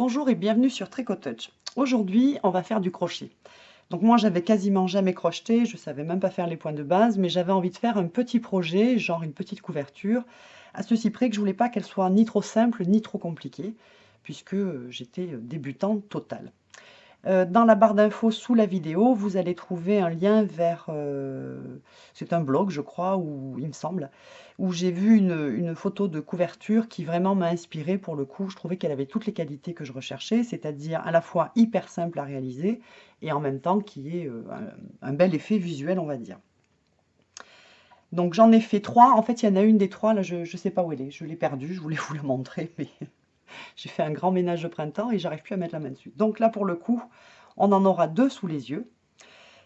Bonjour et bienvenue sur Tricot. Aujourd'hui, on va faire du crochet. Donc moi, j'avais quasiment jamais crocheté, je savais même pas faire les points de base, mais j'avais envie de faire un petit projet, genre une petite couverture, à ceci près que je voulais pas qu'elle soit ni trop simple, ni trop compliquée, puisque j'étais débutante totale. Euh, dans la barre d'infos sous la vidéo, vous allez trouver un lien vers, euh, c'est un blog je crois, où il me semble, où j'ai vu une, photo de couverture qui vraiment m'a inspiré pour le coup. Je trouvais qu'elle avait toutes les qualités que je recherchais, c'est-à-dire à la fois hyper simple à réaliser et en même temps qui est euh, un, bel effet visuel on va dire. Donc j'en ai fait trois, en fait il y en a une des trois, là je ne sais pas où elle est, je l'ai perdue, je voulais vous la montrer, mais j'ai fait un grand ménage de printemps et j'arrive plus à mettre la main dessus. Donc là, pour le coup, on en aura deux sous les yeux.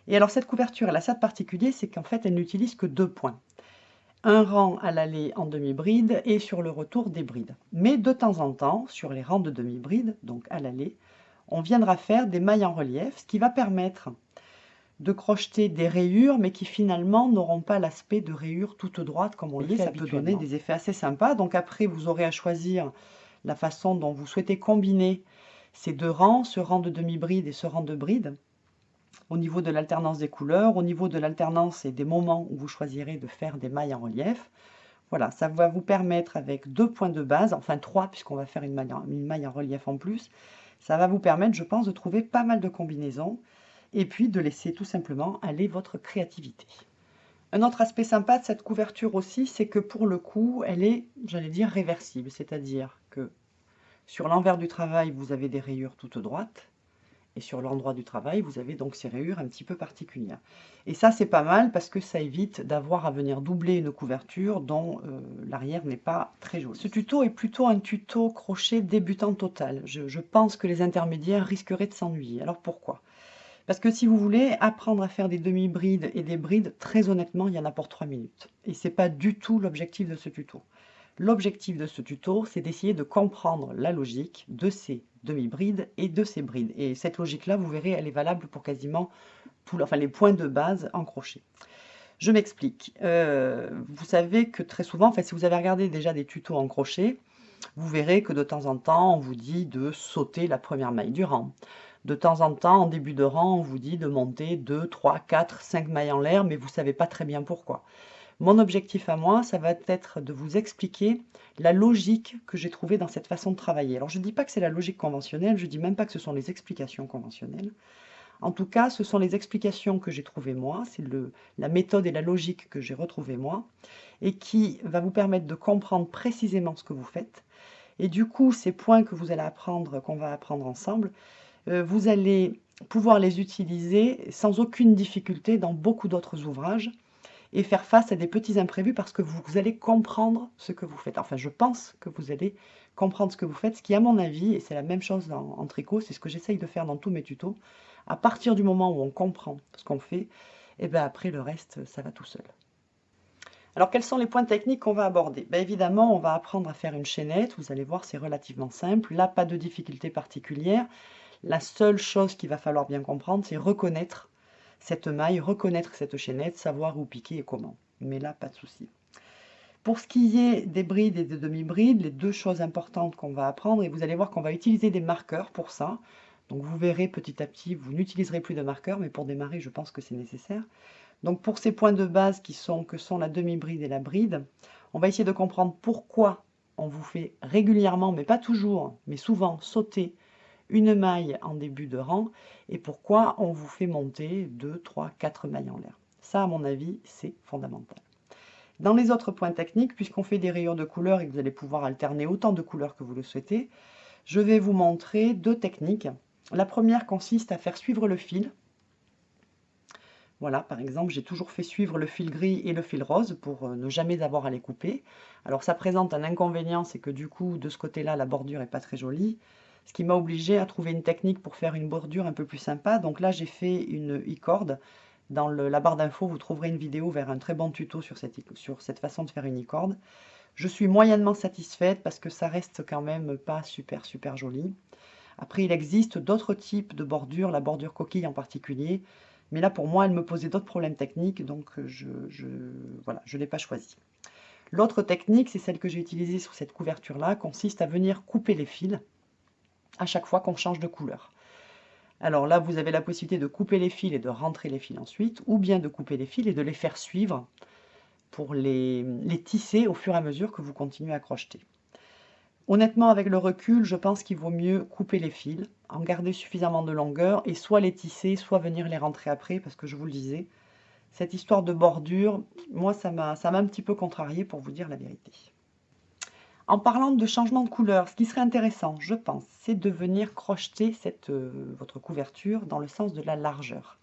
Et alors, cette couverture, elle a ça de particulier, c'est qu'en fait, elle n'utilise que deux points. Un rang à l'aller en demi-bride et sur le retour des brides. Mais de temps en temps, sur les rangs de demi-bride, donc à l'aller, on viendra faire des mailles en relief, ce qui va permettre de crocheter des rayures, mais qui finalement n'auront pas l'aspect de rayures toutes droites comme on le fait Ça peut donner des effets assez sympas. Donc après, vous aurez à choisir la façon dont vous souhaitez combiner ces deux rangs, ce rang de demi-bride et ce rang de bride, au niveau de l'alternance des couleurs, au niveau de l'alternance et des moments où vous choisirez de faire des mailles en relief. Voilà, ça va vous permettre avec deux points de base, enfin trois puisqu'on va faire une maille, en, une maille en relief en plus, ça va vous permettre, je pense, de trouver pas mal de combinaisons et puis de laisser tout simplement aller votre créativité. Un autre aspect sympa de cette couverture aussi, c'est que pour le coup, elle est, j'allais dire, réversible. C'est-à-dire sur l'envers du travail, vous avez des rayures toutes droites. Et sur l'endroit du travail, vous avez donc ces rayures un petit peu particulières. Et ça, c'est pas mal parce que ça évite d'avoir à venir doubler une couverture dont euh, l'arrière n'est pas très jolie. Ce tuto est plutôt un tuto crochet débutant total. je pense que les intermédiaires risqueraient de s'ennuyer. Alors pourquoi? Parce que si vous voulez apprendre à faire des demi-brides et des brides, très honnêtement, il y en a pour 3 minutes. Et ce n'est pas du tout l'objectif de ce tuto. L'objectif de ce tuto, c'est d'essayer de comprendre la logique de ces demi-brides et de ces brides. Et cette logique-là, vous verrez, elle est valable pour quasiment tous enfin, les points de base en crochet. Je m'explique. Euh, vous savez que très souvent, en fait, si vous avez regardé déjà des tutos en crochet, vous verrez que de temps en temps, on vous dit de sauter la première maille du rang, de temps en temps, en début de rang, on vous dit de monter 2, 3, 4, 5 mailles en l'air, mais vous ne savez pas très bien pourquoi. Mon objectif à moi, ça va être de vous expliquer la logique que j'ai trouvée dans cette façon de travailler. Alors je ne dis pas que c'est la logique conventionnelle, je ne dis même pas que ce sont les explications conventionnelles. En tout cas, ce sont les explications que j'ai trouvées moi, c'est la méthode et la logique que j'ai retrouvée moi, et qui va vous permettre de comprendre précisément ce que vous faites. Et du coup, ces points que vous allez apprendre, qu'on va apprendre ensemble, euh, vous allez pouvoir les utiliser sans aucune difficulté dans beaucoup d'autres ouvrages et faire face à des petits imprévus parce que vous, allez comprendre ce que vous faites. Enfin, je pense que vous allez comprendre ce que vous faites, ce qui, à mon avis, et c'est la même chose en, tricot, c'est ce que j'essaye de faire dans tous mes tutos, à partir du moment où on comprend ce qu'on fait, et eh bien après, le reste, ça va tout seul. Alors, quels sont les points techniques qu'on va aborder? Ben, Évidemment, on va apprendre à faire une chaînette. Vous allez voir, c'est relativement simple. Là, pas de difficulté particulière. La seule chose qu'il va falloir bien comprendre, c'est reconnaître cette maille, reconnaître cette chaînette, savoir où piquer et comment. Mais là, pas de souci. Pour ce qui est des brides et des demi-brides, les deux choses importantes qu'on va apprendre, et vous allez voir qu'on va utiliser des marqueurs pour ça. Donc vous verrez petit à petit, vous n'utiliserez plus de marqueurs, mais pour démarrer, je pense que c'est nécessaire. Donc pour ces points de base qui sont, que sont la demi-bride et la bride, on va essayer de comprendre pourquoi on vous fait régulièrement, mais pas toujours, mais souvent sauter une maille en début de rang et pourquoi on vous fait monter 2, 3, 4 mailles en l'air. Ça, à mon avis, c'est fondamental. Dans les autres points techniques, puisqu'on fait des rayures de couleurs et que vous allez pouvoir alterner autant de couleurs que vous le souhaitez, je vais vous montrer deux techniques. La première consiste à faire suivre le fil. Voilà, par exemple, j'ai toujours fait suivre le fil gris et le fil rose pour euh, ne jamais avoir à les couper. Alors ça présente un inconvénient, c'est que du coup, de ce côté-là, la bordure n'est pas très jolie ce qui m'a obligé à trouver une technique pour faire une bordure un peu plus sympa. Donc là, j'ai fait une e-corde. Dans la barre d'infos, vous trouverez une vidéo vers un très bon tuto sur cette, sur cette façon de faire une e-corde. Je suis moyennement satisfaite parce que ça reste quand même pas super super joli. Après, il existe d'autres types de bordures, la bordure coquille en particulier. Mais là, pour moi, elle me posait d'autres problèmes techniques, donc je ne voilà, je l'ai pas choisi. L'autre technique, c'est celle que j'ai utilisée sur cette couverture-là, consiste à venir couper les fils à chaque fois qu'on change de couleur. Alors là, vous avez la possibilité de couper les fils et de rentrer les fils ensuite, ou bien de couper les fils et de les faire suivre pour les, les tisser au fur et à mesure que vous continuez à crocheter. Honnêtement, avec le recul, je pense qu'il vaut mieux couper les fils, en garder suffisamment de longueur, et soit les tisser, soit venir les rentrer après, parce que je vous le disais, cette histoire de bordure, moi, ça m'a un petit peu contrarié, pour vous dire la vérité. En parlant de changement de couleur, ce qui serait intéressant, je pense, c'est de venir crocheter cette, euh, votre couverture dans le sens de la largeur.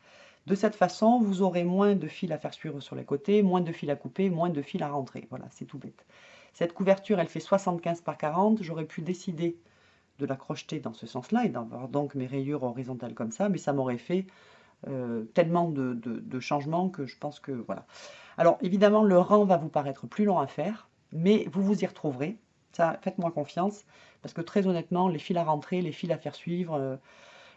De cette façon, vous aurez moins de fils à faire suivre sur les côtés, moins de fils à couper, moins de fils à rentrer. Voilà, c'est tout bête. Cette couverture, elle fait 75 par 40. J'aurais pu décider de la crocheter dans ce sens-là et d'avoir donc mes rayures horizontales comme ça, mais ça m'aurait fait euh, tellement de, de, changements que je pense que voilà. Alors évidemment, le rang va vous paraître plus long à faire, mais vous vous y retrouverez. Ça, faites-moi confiance, parce que très honnêtement, les fils à rentrer, les fils à faire suivre, euh,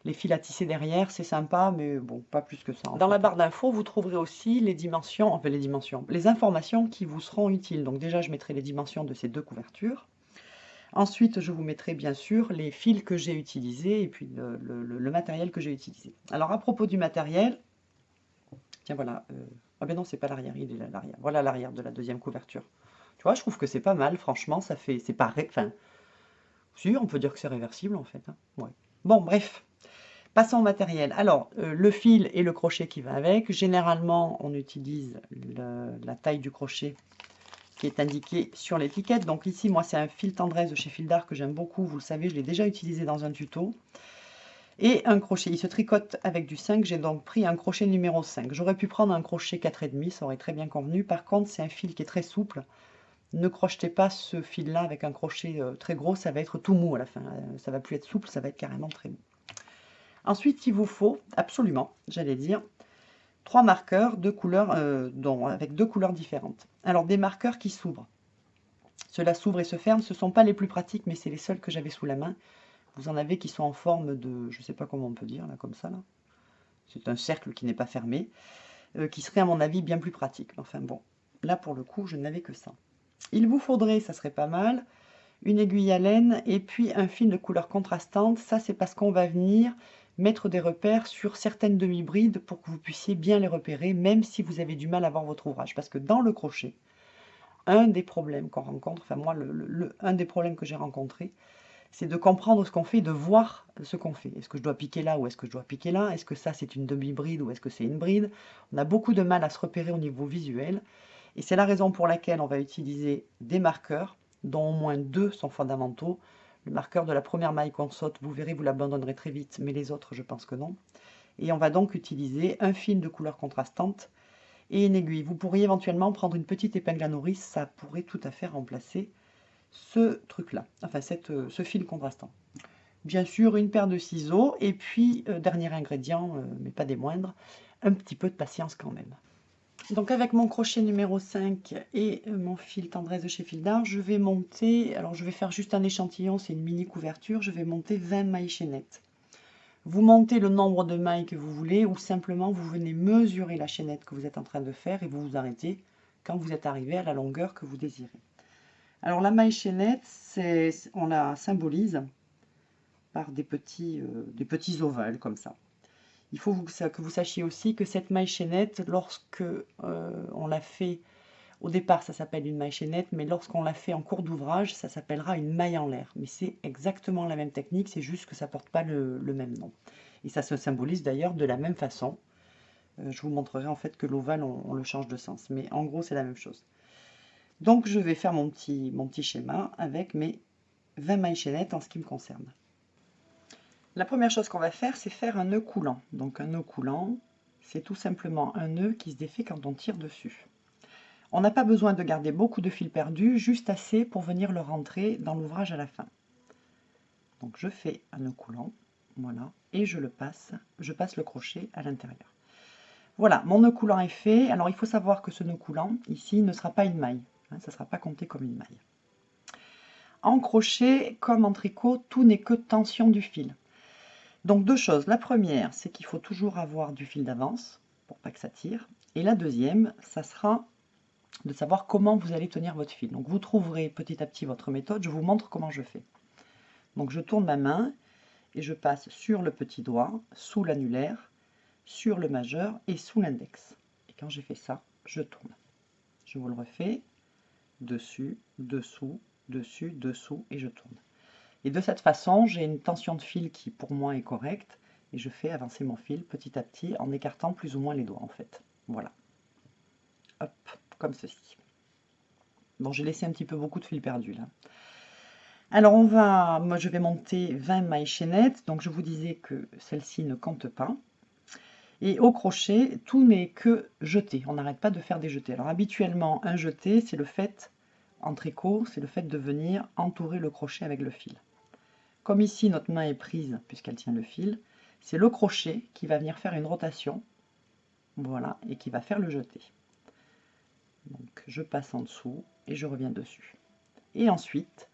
les fils à tisser derrière, c'est sympa, mais bon, pas plus que ça. Dans la barre d'infos, vous trouverez aussi les dimensions, enfin les dimensions, les informations qui vous seront utiles. Donc déjà, je mettrai les dimensions de ces deux couvertures. Ensuite, je vous mettrai bien sûr les fils que j'ai utilisés et puis le, matériel que j'ai utilisé. Alors à propos du matériel, tiens voilà, euh, ah ben non, c'est pas l'arrière, il est là l'arrière. Voilà l'arrière de la deuxième couverture. Je trouve que c'est pas mal, franchement, ça fait, c'est pas, enfin, si, on peut dire que c'est réversible en fait. Hein. Bon, bref, Passons au matériel. Alors, euh, le fil et le crochet qui va avec. Généralement, on utilise la taille du crochet qui est indiqué sur l'étiquette. Donc ici, moi, c'est un fil tendresse de chez Fil d'Art que j'aime beaucoup. Vous le savez, je l'ai déjà utilisé dans un tuto. Et un crochet. Il se tricote avec du 5. J'ai donc pris un crochet numéro 5. J'aurais pu prendre un crochet 4,5. Ça aurait très bien convenu. Par contre, c'est un fil qui est très souple. Ne crochetez pas ce fil-là avec un crochet euh, très gros. Ça va être tout mou à la fin. Euh, ça va plus être souple. Ça va être carrément très mou. Ensuite, il vous faut absolument, j'allais dire, trois marqueurs de couleurs, euh, avec deux couleurs différentes. Alors, des marqueurs qui s'ouvrent. Cela s'ouvre et se ferme. Ce ne sont pas les plus pratiques, mais c'est les seuls que j'avais sous la main. Vous en avez qui sont en forme de, je ne sais pas comment on peut dire, là, comme ça. C'est un cercle qui n'est pas fermé, qui serait à mon avis bien plus pratique. Enfin bon, là pour le coup, je n'avais que ça. Il vous faudrait, ça serait pas mal, une aiguille à laine et puis un fil de couleur contrastante. Ça, c'est parce qu'on va venir mettre des repères sur certaines demi-brides pour que vous puissiez bien les repérer, même si vous avez du mal à voir votre ouvrage. Parce que dans le crochet, un des problèmes qu'on rencontre, enfin moi, un des problèmes que j'ai rencontré, c'est de comprendre ce qu'on fait, de voir ce qu'on fait. Est-ce que je dois piquer là ou est-ce que je dois piquer là? Est-ce que ça c'est une demi-bride ou est-ce que c'est une bride? On a beaucoup de mal à se repérer au niveau visuel. Et c'est la raison pour laquelle on va utiliser des marqueurs, dont au moins deux sont fondamentaux, le marqueur de la première maille qu'on saute, vous verrez, vous l'abandonnerez très vite, mais les autres, je pense que non. Et on va donc utiliser un fil de couleur contrastante et une aiguille. Vous pourriez éventuellement prendre une petite épingle à nourrice, ça pourrait tout à fait remplacer ce truc-là, enfin cette, euh, ce fil contrastant. Bien sûr, une paire de ciseaux, et puis, euh, dernier ingrédient, euh, mais pas des moindres, un petit peu de patience quand même. Donc avec mon crochet numéro 5 et euh, mon fil tendresse de chez Fil d'Art, je vais monter, alors je vais faire juste un échantillon, c'est une mini couverture, je vais monter 20 mailles chaînettes. Vous montez le nombre de mailles que vous voulez ou simplement vous venez mesurer la chaînette que vous êtes en train de faire et vous vous arrêtez quand vous êtes arrivé à la longueur que vous désirez. Alors la maille chaînette, on la symbolise par des petits, euh, des petits ovales comme ça. Il faut que vous sachiez aussi que cette maille chaînette, lorsque euh, on l'a fait, au départ ça s'appelle une maille chaînette, mais lorsqu'on l'a fait en cours d'ouvrage, ça s'appellera une maille en l'air. Mais c'est exactement la même technique, c'est juste que ça ne porte pas le, même nom. Et ça se symbolise d'ailleurs de la même façon. Euh, je vous montrerai en fait que l'ovale, on, le change de sens. Mais en gros, c'est la même chose. Donc je vais faire mon petit, mon petit schéma avec mes 20 mailles chaînettes en ce qui me concerne. La première chose qu'on va faire, c'est faire un nœud coulant. Donc un nœud coulant, c'est tout simplement un nœud qui se défait quand on tire dessus. On n'a pas besoin de garder beaucoup de fil perdu, juste assez pour venir le rentrer dans l'ouvrage à la fin. Donc je fais un nœud coulant, voilà, et je le passe, je passe le crochet à l'intérieur. Voilà, mon nœud coulant est fait. Alors il faut savoir que ce nœud coulant, ici, ne sera pas une maille. Hein, ça ne sera pas compté comme une maille. En crochet, comme en tricot, tout n'est que tension du fil. Donc deux choses. La première, c'est qu'il faut toujours avoir du fil d'avance pour pas que ça tire. Et la deuxième, ça sera de savoir comment vous allez tenir votre fil. Donc vous trouverez petit à petit votre méthode. Je vous montre comment je fais. Donc je tourne ma main et je passe sur le petit doigt, sous l'annulaire, sur le majeur et sous l'index. Et quand j'ai fait ça, je tourne. Je vous le refais, dessus, dessous, dessus, dessous, et je tourne. Et de cette façon, j'ai une tension de fil qui pour moi est correcte, et je fais avancer mon fil petit à petit en écartant plus ou moins les doigts en fait. Voilà. Hop, comme ceci. Bon, j'ai laissé un petit peu beaucoup de fil perdu là. Alors on va, moi je vais monter 20 mailles chaînettes, donc je vous disais que celle-ci ne compte pas. Et au crochet, tout n'est que jeté, on n'arrête pas de faire des jetés. Alors habituellement, un jeté, c'est le fait, en tricot, c'est le fait de venir entourer le crochet avec le fil. Comme ici, notre main est prise, puisqu'elle tient le fil, c'est le crochet qui va venir faire une rotation, voilà, et qui va faire le jeté. Donc je passe en dessous et je reviens dessus. Et ensuite,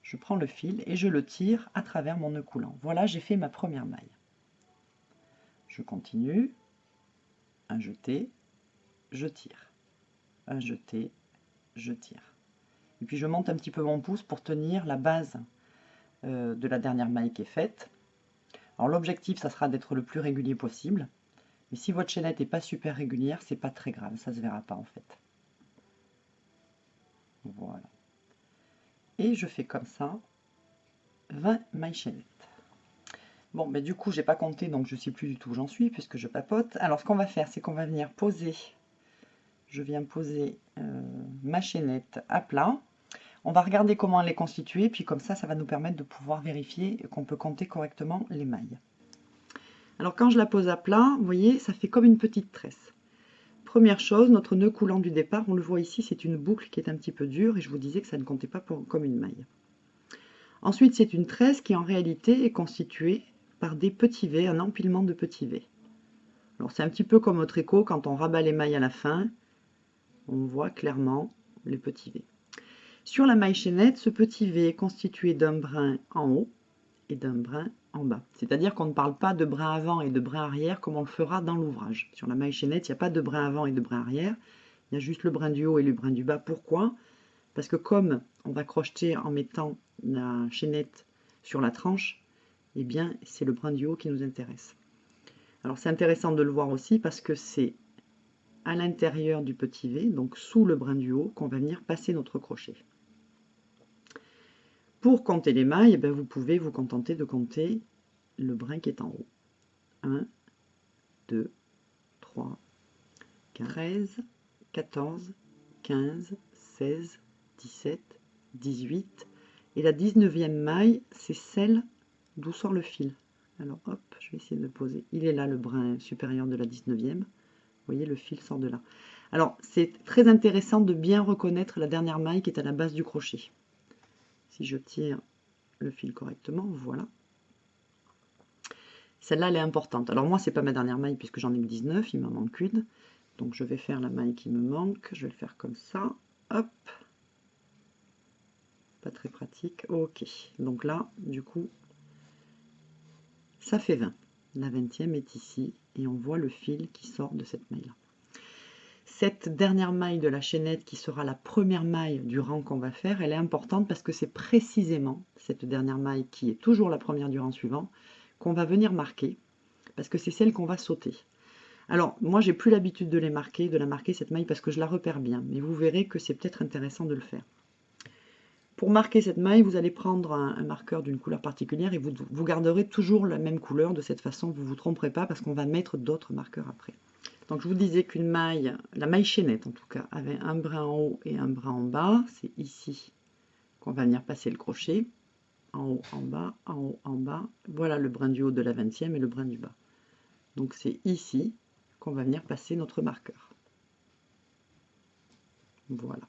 je prends le fil et je le tire à travers mon nœud coulant. Voilà, j'ai fait ma première maille. Je continue, un jeté, je tire, un jeté, je tire. Et puis je monte un petit peu mon pouce pour tenir la base euh, de la dernière maille qui est faite. Alors l'objectif, ça sera d'être le plus régulier possible. Mais si votre chaînette n'est pas super régulière, c'est pas très grave, ça se verra pas en fait. Voilà. Et je fais comme ça 20 mailles chaînettes. Bon, mais du coup, j'ai pas compté, donc je sais plus du tout où j'en suis, puisque je papote. Alors, ce qu'on va faire, c'est qu'on va venir poser, je viens poser euh, ma chaînette à plat. On va regarder comment elle est constituée, puis comme ça, ça va nous permettre de pouvoir vérifier qu'on peut compter correctement les mailles. Alors quand je la pose à plat, vous voyez, ça fait comme une petite tresse. Première chose, notre nœud coulant du départ, on le voit ici, c'est une boucle qui est un petit peu dure, et je vous disais que ça ne comptait pas comme une maille. Ensuite, c'est une tresse qui en réalité est constituée par des petits V, un empilement de petits V. Alors c'est un petit peu comme au tricot, quand on rabat les mailles à la fin, on voit clairement les petits V. Sur la maille chaînette, ce petit V est constitué d'un brin en haut et d'un brin en bas. C'est-à-dire qu'on ne parle pas de brin avant et de brin arrière comme on le fera dans l'ouvrage. Sur la maille chaînette, il n'y a pas de brin avant et de brin arrière. Il y a juste le brin du haut et le brin du bas. Pourquoi? Parce que comme on va crocheter en mettant la chaînette sur la tranche, eh bien c'est le brin du haut qui nous intéresse. Alors c'est intéressant de le voir aussi parce que c'est à l'intérieur du petit V, donc sous le brin du haut, qu'on va venir passer notre crochet. Pour compter les mailles, eh ben, vous pouvez vous contenter de compter le brin qui est en haut. 1, 2, 3, 13, 14, 15, 16, 17, 18. Et la 19e maille, c'est celle d'où sort le fil. Alors hop, je vais essayer de poser. Il est là le brin supérieur de la 19e. Vous voyez, le fil sort de là. Alors, c'est très intéressant de bien reconnaître la dernière maille qui est à la base du crochet si je tire le fil correctement, voilà. Celle-là, elle est importante. Alors moi, c'est pas ma dernière maille puisque j'en ai que 19, il m'en manque une. Donc je vais faire la maille qui me manque, je vais le faire comme ça, hop. Pas très pratique, ok. Donc là, du coup, ça fait 20. La 20e est ici et on voit le fil qui sort de cette maille-là. Cette dernière maille de la chaînette qui sera la première maille du rang qu'on va faire, elle est importante parce que c'est précisément cette dernière maille qui est toujours la première du rang suivant qu'on va venir marquer parce que c'est celle qu'on va sauter. Alors, moi, j'ai plus l'habitude de les marquer, de la marquer cette maille parce que je la repère bien, mais vous verrez que c'est peut-être intéressant de le faire. Pour marquer cette maille, vous allez prendre un, marqueur d'une couleur particulière et vous, vous garderez toujours la même couleur. De cette façon, vous ne vous tromperez pas parce qu'on va mettre d'autres marqueurs après. Donc je vous disais qu'une maille, la maille chaînette en tout cas, avait un brin en haut et un brin en bas. C'est ici qu'on va venir passer le crochet. En haut, en bas, en haut, en bas. Voilà le brin du haut de la 20e et le brin du bas. Donc c'est ici qu'on va venir passer notre marqueur. Voilà.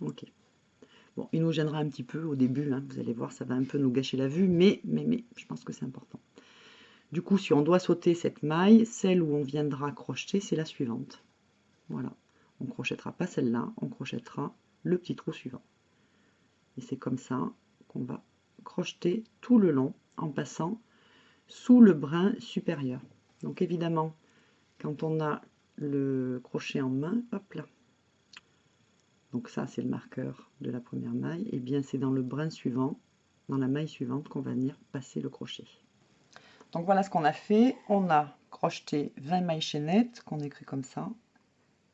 Ok. Bon, il nous gênera un petit peu au début, hein. vous allez voir, ça va un peu nous gâcher la vue, mais, mais, mais je pense que c'est important. Du coup, si on doit sauter cette maille, celle où on viendra crocheter, c'est la suivante. Voilà. On ne crochettera pas celle-là, on crochettera le petit trou suivant. Et c'est comme ça qu'on va crocheter tout le long en passant sous le brin supérieur. Donc évidemment, quand on a le crochet en main, hop là. Donc ça, c'est le marqueur de la première maille. Et eh bien, c'est dans le brin suivant dans la maille suivante qu'on va venir passer le crochet. Donc voilà ce qu'on a fait. On a crocheté 20 mailles chaînettes qu'on écrit comme ça.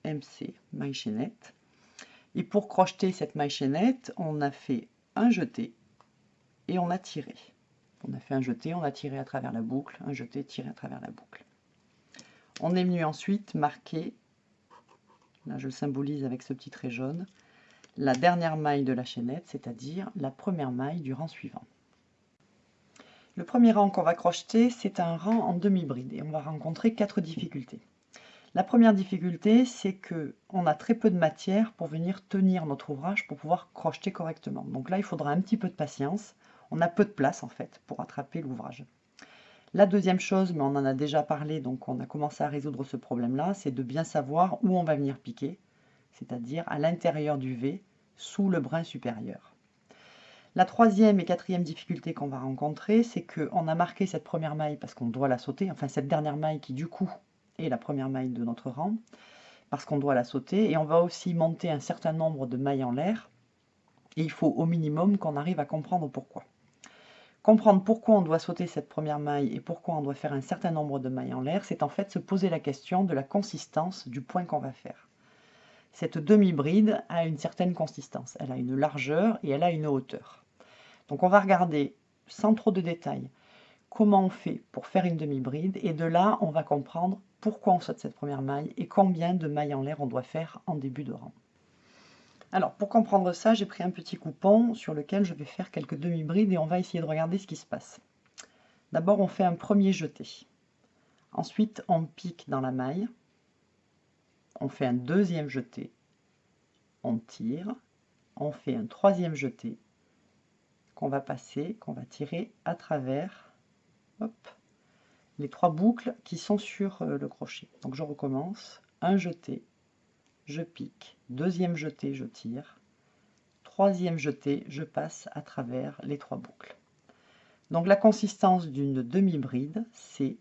MC maille chaînette. Et pour crocheter cette maille chaînette, on a fait un jeté et on a tiré. On a fait un jeté, on a tiré à travers la boucle, un jeté, tiré à travers la boucle. On est venu ensuite marquer, là je le symbolise avec ce petit trait jaune, la dernière maille de la chaînette, c'est-à-dire la première maille du rang suivant. Le premier rang qu'on va crocheter, c'est un rang en demi-bride et on va rencontrer quatre difficultés. La première difficulté, c'est que on a très peu de matière pour venir tenir notre ouvrage pour pouvoir crocheter correctement. Donc là, il faudra un petit peu de patience. On a peu de place en fait pour attraper l'ouvrage. La deuxième chose, mais on en a déjà parlé, donc on a commencé à résoudre ce problème-là, c'est de bien savoir où on va venir piquer, c'est-à-dire à, l'intérieur du V, sous le brin supérieur. La troisième et quatrième difficulté qu'on va rencontrer, c'est qu'on a marqué cette première maille parce qu'on doit la sauter, enfin cette dernière maille qui du coup est la première maille de notre rang, parce qu'on doit la sauter, et on va aussi monter un certain nombre de mailles en l'air, et il faut au minimum qu'on arrive à comprendre pourquoi. Comprendre pourquoi on doit sauter cette première maille et pourquoi on doit faire un certain nombre de mailles en l'air, c'est en fait se poser la question de la consistance du point qu'on va faire. Cette demi-bride a une certaine consistance, elle a une largeur et elle a une hauteur. Donc on va regarder, sans trop de détails, comment on fait pour faire une demi-bride, et de là on va comprendre pourquoi on saute cette première maille et combien de mailles en l'air on doit faire en début de rang. Alors, pour comprendre ça, j'ai pris un petit coupon sur lequel je vais faire quelques demi-brides et on va essayer de regarder ce qui se passe. D'abord, on fait un premier jeté. Ensuite, on pique dans la maille. On fait un deuxième jeté. On tire. On fait un troisième jeté qu'on va passer, qu'on va tirer à travers les trois boucles qui sont sur euh, le crochet. Donc je recommence. Un jeté, je pique, deuxième jeté, je tire, troisième jeté, je passe à travers les trois boucles. Donc la consistance d'une demi-bride, c'est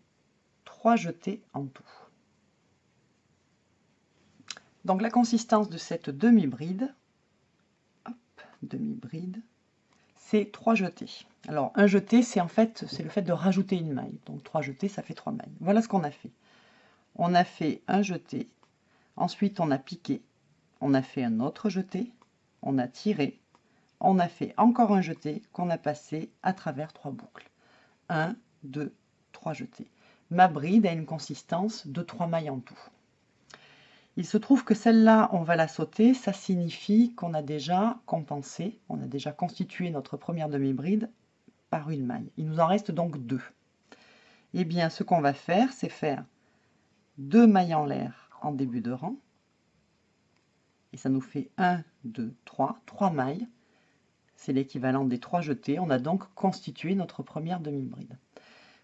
trois jetés en tout. Donc la consistance de cette demi-bride, demi-bride, c'est trois jetés. Alors un jeté, c'est en fait, c'est le fait de rajouter une maille. Donc trois jetés, ça fait trois mailles. Voilà ce qu'on a fait. On a fait un jeté, Ensuite, on a piqué, on a fait un autre jeté, on a tiré, on a fait encore un jeté qu'on a passé à travers trois boucles. 1, 2, 3 jetés. Ma bride a une consistance de 3 mailles en tout. Il se trouve que celle-là, on va la sauter. Ça signifie qu'on a déjà compensé, on a déjà constitué notre première demi-bride par une maille. Il nous en reste donc deux. Eh bien, ce qu'on va faire, c'est faire deux mailles en l'air en début de rang. Et ça nous fait 1, 2, 3, 3 mailles. C'est l'équivalent des 3 jetés. On a donc constitué notre première demi-bride.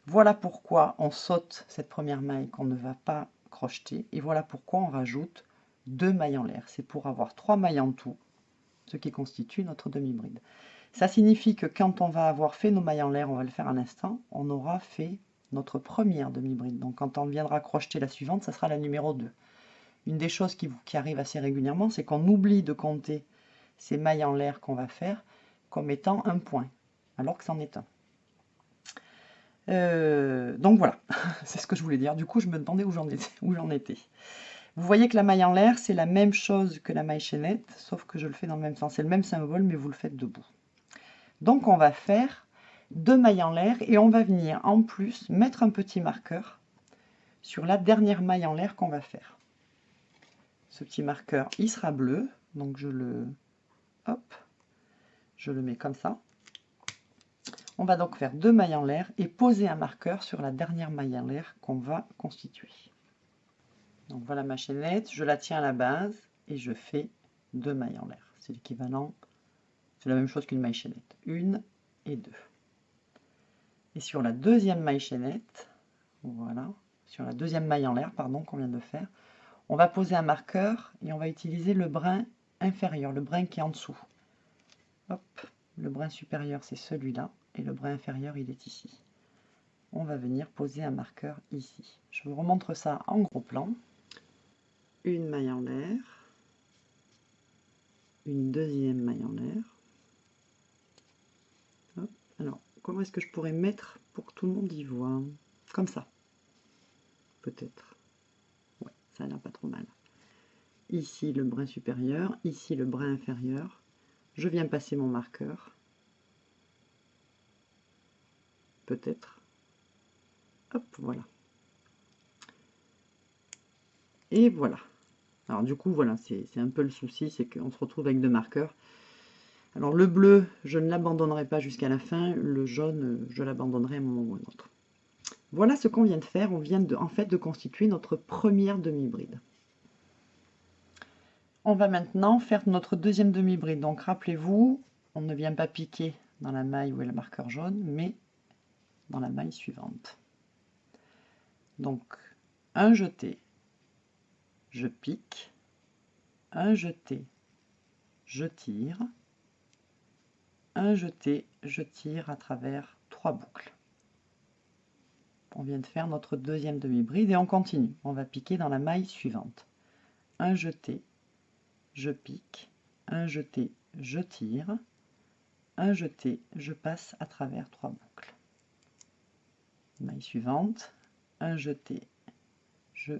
Voilà pourquoi on saute cette première maille qu'on ne va pas crocheter. Et voilà pourquoi on rajoute 2 mailles en l'air. C'est pour avoir 3 mailles en tout, ce qui constitue notre demi-bride. Ça signifie que quand on va avoir fait nos mailles en l'air, on va le faire à l'instant, on aura fait notre première demi-bride. Donc quand on viendra crocheter la suivante, ça sera la numéro 2 une des choses qui, qui arrive assez régulièrement, c'est qu'on oublie de compter ces mailles en l'air qu'on va faire comme étant un point, alors que c'en est un. Euh, donc voilà, c'est ce que je voulais dire. Du coup, je me demandais où j'en étais. Vous voyez que la maille en l'air, c'est la même chose que la maille chaînette, sauf que je le fais dans le même sens. C'est le même symbole, mais vous le faites debout. Donc on va faire deux mailles en l'air et on va venir en plus mettre un petit marqueur sur la dernière maille en l'air qu'on va faire ce petit marqueur, il sera bleu. Donc je le, hop, je le mets comme ça. On va donc faire deux mailles en l'air et poser un marqueur sur la dernière maille en l'air qu'on va constituer. Donc voilà ma chaînette, je la tiens à la base et je fais deux mailles en l'air. C'est l'équivalent, c'est la même chose qu'une maille chaînette. Une et deux. Et sur la deuxième maille chaînette, voilà, sur la deuxième maille en l'air, pardon, qu'on vient de faire, on va poser un marqueur et on va utiliser le brin inférieur, le brin qui est en dessous. Hop, le brin supérieur c'est celui-là et le brin inférieur il est ici. On va venir poser un marqueur ici. Je vous remontre ça en gros plan. Une maille en l'air, une deuxième maille en l'air, Alors, comment est-ce que je pourrais mettre pour que tout le monde y voit? Comme ça. Peut-être. Ouais, ça a l'air pas trop mal. Ici le brin supérieur, ici le brin inférieur. Je viens passer mon marqueur. Peut-être. Hop, voilà. Et voilà. Alors du coup, voilà, c'est un peu le souci, c'est qu'on se retrouve avec deux marqueurs. Alors le bleu, je ne l'abandonnerai pas jusqu'à la fin. Le jaune, je l'abandonnerai à un moment ou un autre. Voilà ce qu'on vient de faire. On vient de, en fait de constituer notre première demi-bride. On va maintenant faire notre deuxième demi-bride. Donc rappelez-vous, on ne vient pas piquer dans la maille où est le marqueur jaune, mais dans la maille suivante. Donc un jeté, je pique, un jeté, je tire, un jeté, je tire à travers trois boucles. On vient de faire notre deuxième demi-bride et on continue. On va piquer dans la maille suivante. Un jeté, je pique, un jeté, je tire, un jeté, je passe à travers trois boucles. Maille suivante, un jeté, je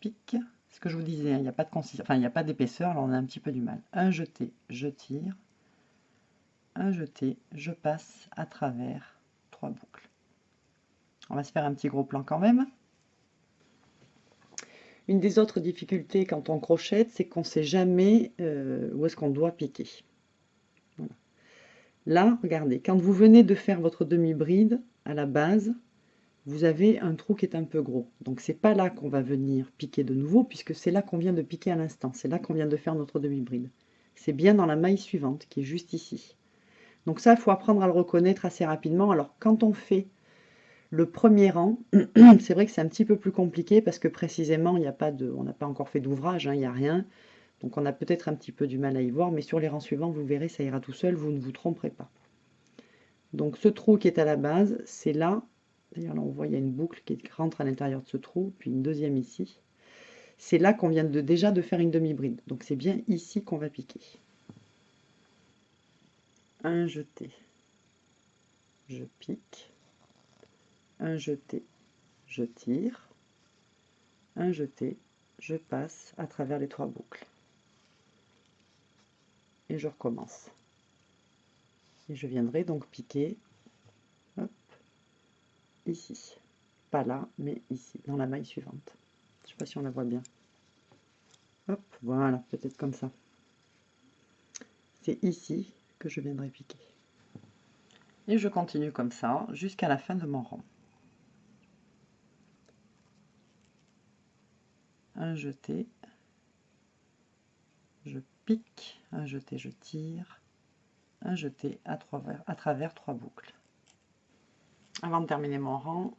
pique, ce que je vous disais, hein, il n'y a pas de consistance, enfin il n'y a pas d'épaisseur, alors on a un petit peu du mal. Un jeté, je tire, un jeté, je passe à travers trois boucles. On va se faire un petit gros plan quand même. Une des autres difficultés quand on crochette, c'est qu'on ne sait jamais euh, où est-ce qu'on doit piquer. Là, regardez, quand vous venez de faire votre demi-bride à la base, vous avez un trou qui est un peu gros. Donc c'est pas là qu'on va venir piquer de nouveau, puisque c'est là qu'on vient de piquer à l'instant. C'est là qu'on vient de faire notre demi-bride. C'est bien dans la maille suivante, qui est juste ici. Donc ça, il faut apprendre à le reconnaître assez rapidement. Alors quand on fait le premier rang, c'est vrai que c'est un petit peu plus compliqué, parce que précisément, il n'y a pas de, on n'a pas encore fait d'ouvrage, hein, il n'y a rien. Donc on a peut-être un petit peu du mal à y voir, mais sur les rangs suivants, vous verrez, ça ira tout seul, vous ne vous tromperez pas. Donc ce trou qui est à la base, c'est là D'ailleurs, là, on voit, il y a une boucle qui rentre à l'intérieur de ce trou, puis une deuxième ici. C'est là qu'on vient de, déjà de faire une demi-bride. Donc, c'est bien ici qu'on va piquer. Un jeté. Je pique. Un jeté. Je tire. Un jeté. Je passe à travers les trois boucles. Et je recommence. Et je viendrai donc piquer ici. Pas là, mais ici, dans la maille suivante. Je sais pas si on la voit bien. Hop, voilà, peut-être comme ça. C'est ici que je viendrai piquer. Et je continue comme ça jusqu'à la fin de mon rang. Un jeté, je pique, un jeté, je tire, un jeté à, travers, à travers trois boucles. Avant de terminer mon rang,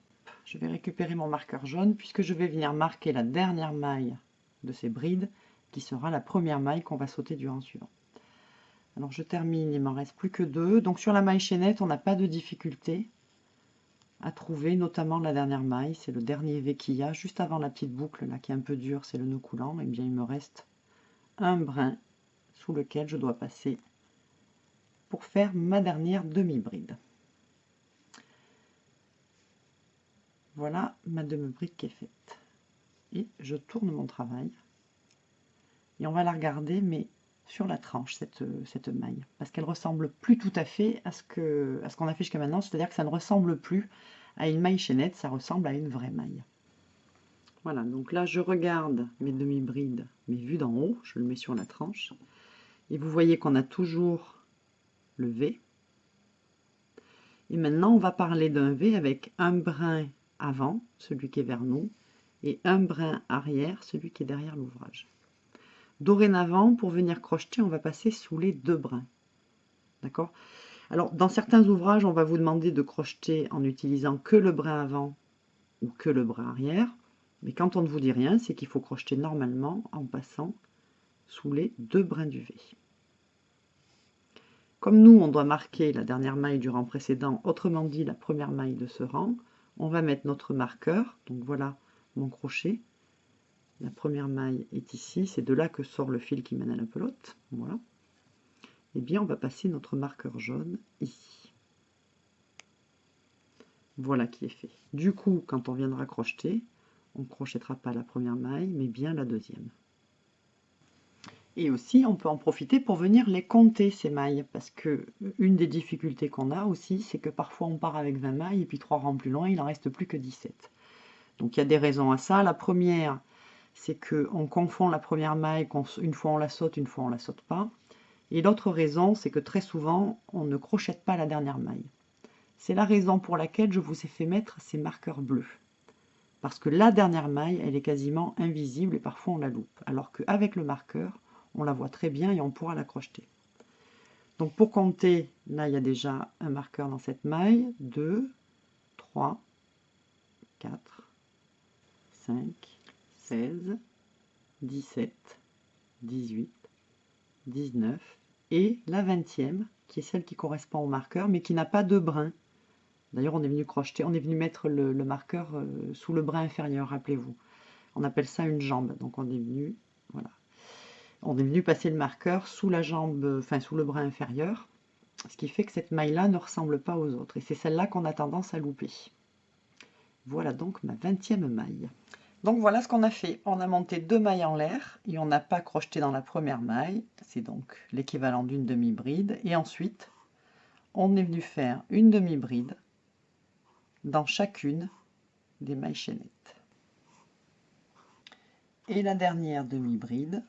je vais récupérer mon marqueur jaune puisque je vais venir marquer la dernière maille de ces brides qui sera la première maille qu'on va sauter du rang suivant. Alors je termine, il m'en reste plus que deux. Donc sur la maille chaînette, on n'a pas de difficulté à trouver, notamment la dernière maille. C'est le dernier V qu'il y a, juste avant la petite boucle là qui est un peu dure, c'est le nœud coulant. Et eh bien il me reste un brin sous lequel je dois passer pour faire ma dernière demi-bride. Voilà ma demi-bride qui est faite. Et je tourne mon travail. Et on va la regarder, mais sur la tranche, cette, cette maille. Parce qu'elle ressemble plus tout à fait à ce qu'on a fait jusqu'à maintenant. C'est-à-dire que ça ne ressemble plus à une maille chaînette, ça ressemble à une vraie maille. Voilà, donc là je regarde mes demi-brides, mais vues d'en haut, je le mets sur la tranche. Et vous voyez qu'on a toujours le V. Et maintenant on va parler d'un V avec un brin avant, celui qui est vers nous, et un brin arrière, celui qui est derrière l'ouvrage. Dorénavant, pour venir crocheter, on va passer sous les deux brins. D'accord? Alors, dans certains ouvrages, on va vous demander de crocheter en utilisant que le brin avant ou que le brin arrière. Mais quand on ne vous dit rien, c'est qu'il faut crocheter normalement en passant sous les deux brins du V. Comme nous, on doit marquer la dernière maille du rang précédent, autrement dit la première maille de ce rang, on va mettre notre marqueur. Donc voilà mon crochet. La première maille est ici. C'est de là que sort le fil qui mène à la pelote. Voilà. Et eh bien, on va passer notre marqueur jaune ici. Voilà qui est fait. Du coup, quand on viendra crocheter, on ne crochettera pas la première maille, mais bien la deuxième. Et aussi, on peut en profiter pour venir les compter, ces mailles, parce que une des difficultés qu'on a aussi, c'est que parfois on part avec 20 mailles, et puis trois rangs plus loin, il n'en reste plus que 17. Donc il y a des raisons à ça. La première, c'est qu'on confond la première maille, une fois on la saute, une fois on la saute pas. Et l'autre raison, c'est que très souvent, on ne crochette pas la dernière maille. C'est la raison pour laquelle je vous ai fait mettre ces marqueurs bleus. Parce que la dernière maille, elle est quasiment invisible et parfois on la loupe. Alors qu'avec le marqueur, on la voit très bien et on pourra la crocheter. Donc pour compter, là il y a déjà un marqueur dans cette maille. 2, 3, 4, 5, 16, 17, 18, 19 et la 20e qui est celle qui correspond au marqueur mais qui n'a pas de brin. D'ailleurs, on est venu crocheter, on est venu mettre le, marqueur euh, sous le brin inférieur, rappelez-vous. On appelle ça une jambe. Donc on est venu. On est venu passer le marqueur sous la jambe, enfin sous le brin inférieur, ce qui fait que cette maille-là ne ressemble pas aux autres. Et c'est celle-là qu'on a tendance à louper. Voilà donc ma 20e maille. Donc voilà ce qu'on a fait. On a monté deux mailles en l'air et on n'a pas crocheté dans la première maille. C'est donc l'équivalent d'une demi-bride. Et ensuite, on est venu faire une demi-bride dans chacune des mailles chaînettes. Et la dernière demi-bride,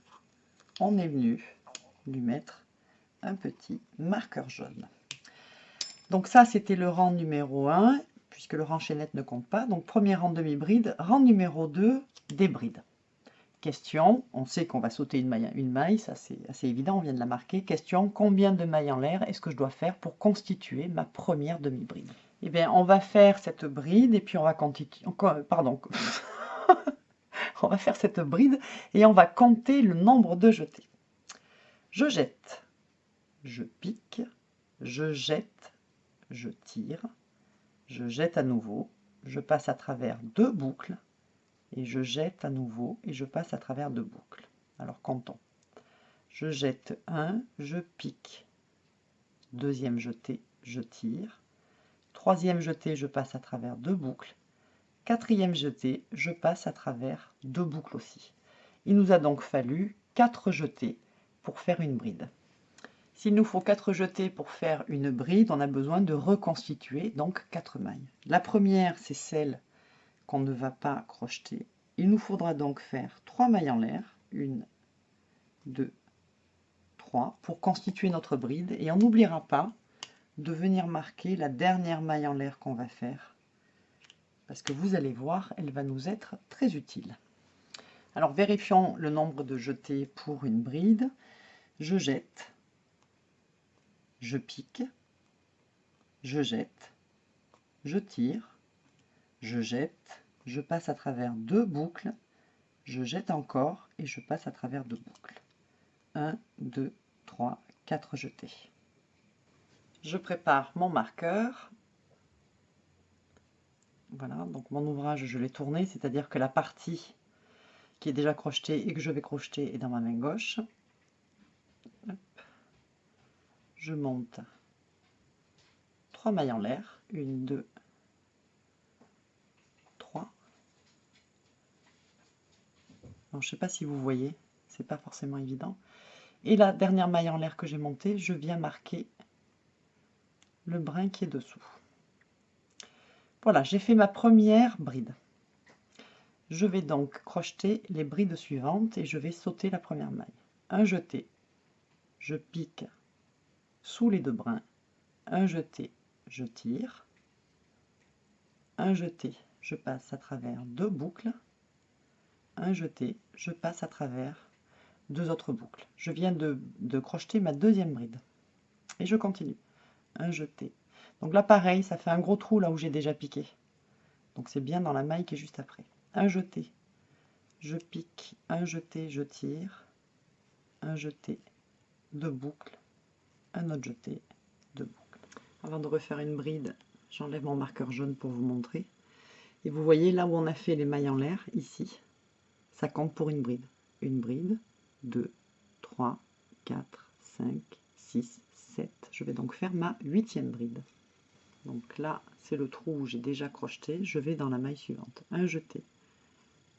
on est venu lui mettre un petit marqueur jaune. Donc ça, c'était le rang numéro 1, puisque le rang chaînette ne compte pas. Donc premier rang demi-bride, rang numéro 2, des brides. Question, on sait qu'on va sauter une maille, une maille ça c'est assez évident, on vient de la marquer. Question, combien de mailles en l'air est-ce que je dois faire pour constituer ma première demi-bride? Eh bien, on va faire cette bride et puis on va continuer. Pardon. on va faire cette bride et on va compter le nombre de jetés. Je jette, je pique, je jette, je tire, je jette à nouveau, je passe à travers deux boucles et je jette à nouveau et je passe à travers deux boucles. Alors comptons. Je jette un, je pique, deuxième jeté, je tire, Troisième jeté, je passe à travers deux boucles. Quatrième jeté, je passe à travers deux boucles aussi. Il nous a donc fallu quatre jetés pour faire une bride. S'il nous faut quatre jetés pour faire une bride, on a besoin de reconstituer donc quatre mailles. La première, c'est celle qu'on ne va pas crocheter. Il nous faudra donc faire trois mailles en l'air, une, deux, trois, pour constituer notre bride. Et on n'oubliera pas de venir marquer la dernière maille en l'air qu'on va faire. Parce que vous allez voir, elle va nous être très utile. Alors vérifions le nombre de jetés pour une bride. Je jette, je pique, je jette, je tire, je jette, je passe à travers deux boucles, je jette encore et je passe à travers deux boucles. 1, 2, 3, 4 jetés je prépare mon marqueur. Voilà, donc mon ouvrage, je l'ai tourné, c'est-à-dire que la partie qui est déjà crochetée et que je vais crocheter est dans ma main gauche. Je monte trois mailles en l'air, une, deux, trois. je ne sais pas si vous voyez, c'est pas forcément évident. Et la dernière maille en l'air que j'ai montée, je viens marquer le brin qui est dessous. Voilà, j'ai fait ma première bride. Je vais donc crocheter les brides suivantes et je vais sauter la première maille. Un jeté, je pique sous les deux brins, un jeté, je tire, un jeté, je passe à travers deux boucles, un jeté, je passe à travers deux autres boucles. Je viens de, de crocheter ma deuxième bride et je continue un jeté. Donc là, pareil, ça fait un gros trou là où j'ai déjà piqué. Donc c'est bien dans la maille qui est juste après. Un jeté, je pique, un jeté, je tire, un jeté, deux boucles, un autre jeté, deux boucles. Avant de refaire une bride, j'enlève mon marqueur jaune pour vous montrer. Et vous voyez là où on a fait les mailles en l'air, ici, ça compte pour une bride. Une bride, deux, trois, quatre, cinq, six, je vais donc faire ma huitième bride. Donc là, c'est le trou où j'ai déjà crocheté. Je vais dans la maille suivante. Un jeté,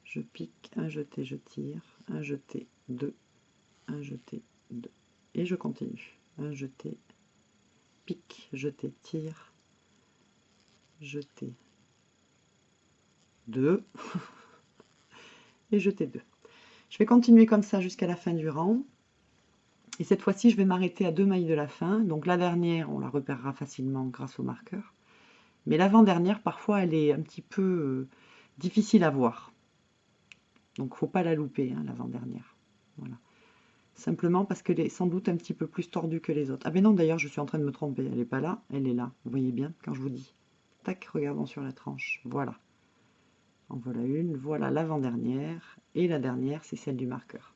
je pique, un jeté, je tire, un jeté, deux, un jeté, deux. Et je continue. Un jeté, pique, jeté, tire, jeté, deux, et jeté deux. Je vais continuer comme ça jusqu'à la fin du rang. Et cette fois-ci, je vais m'arrêter à deux mailles de la fin. Donc la dernière, on la repérera facilement grâce au marqueur. Mais l'avant-dernière, parfois, elle est un petit peu euh, difficile à voir. Donc, faut pas la louper, hein, l'avant-dernière. Voilà. Simplement parce qu'elle est sans doute un petit peu plus tordue que les autres. Ah ben non, d'ailleurs, je suis en train de me tromper. Elle n'est pas là, elle est là. Vous voyez bien quand je vous dis. Tac, regardons sur la tranche. Voilà. En voilà une. Voilà l'avant-dernière. Et la dernière, c'est celle du marqueur.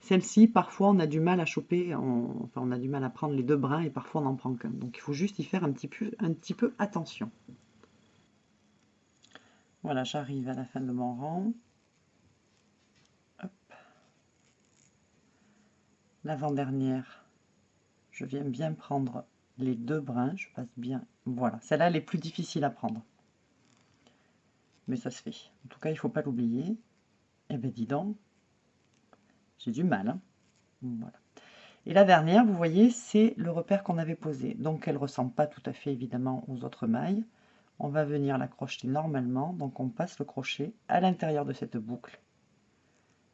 Celle-ci, parfois, on a du mal à choper, enfin, on a du mal à prendre les deux brins et parfois on n'en prend qu'un. Donc, il faut juste y faire un petit peu, un petit peu attention. Voilà, j'arrive à la fin de mon rang. L'avant-dernière, je viens bien prendre les deux brins, je passe bien. Voilà, celle-là, elle est plus difficile à prendre. Mais ça se fait. En tout cas, il ne faut pas l'oublier. Eh bien, dis donc, j'ai du mal. Hein. voilà. Et la dernière, vous voyez, c'est le repère qu'on avait posé. Donc, elle ne ressemble pas tout à fait, évidemment, aux autres mailles. On va venir la crocheter normalement. Donc, on passe le crochet à l'intérieur de cette boucle.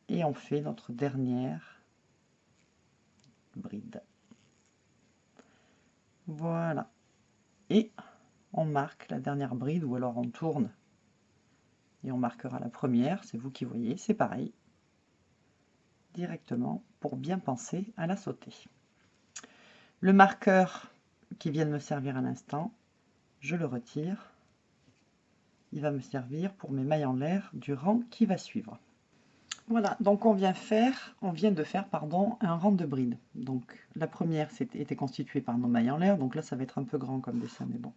Et on fait notre dernière bride. Voilà. Et on marque la dernière bride, ou alors on tourne et on marquera la première, c'est vous qui voyez, c'est pareil directement pour bien penser à la sauter. Le marqueur qui vient de me servir à l'instant, je le retire. Il va me servir pour mes mailles en l'air du rang qui va suivre. Voilà, donc on vient faire, on vient de faire pardon, un rang de brides. Donc la première était constituée par nos mailles en l'air, donc là ça va être un peu grand comme dessin, mais bon.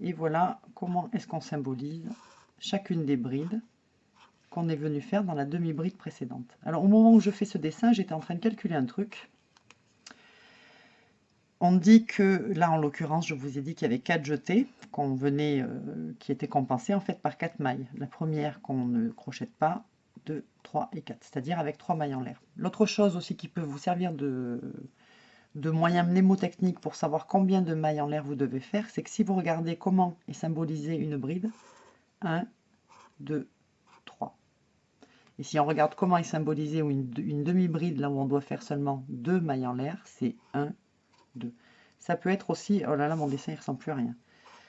Et voilà comment est-ce qu'on symbolise chacune des brides est venu faire dans la demi-bride précédente. Alors au moment où je fais ce dessin, j'étais en train de calculer un truc. On dit que, là en l'occurrence, je vous ai dit qu'il y avait quatre jetés qu'on venait, euh, qui étaient compensés en fait par quatre mailles. La première qu'on ne crochette pas, 2, 3 et 4, c'est-à-dire avec trois mailles en l'air. L'autre chose aussi qui peut vous servir de, de moyen mnémotechnique pour savoir combien de mailles en l'air vous devez faire, c'est que si vous regardez comment est symbolisée une bride, 1, 2, et si on regarde comment est symbolisée une, une demi-bride, là où on doit faire seulement deux mailles en l'air, c'est 1, 2. Ça peut être aussi, oh là là, mon dessin ne ressemble plus à rien.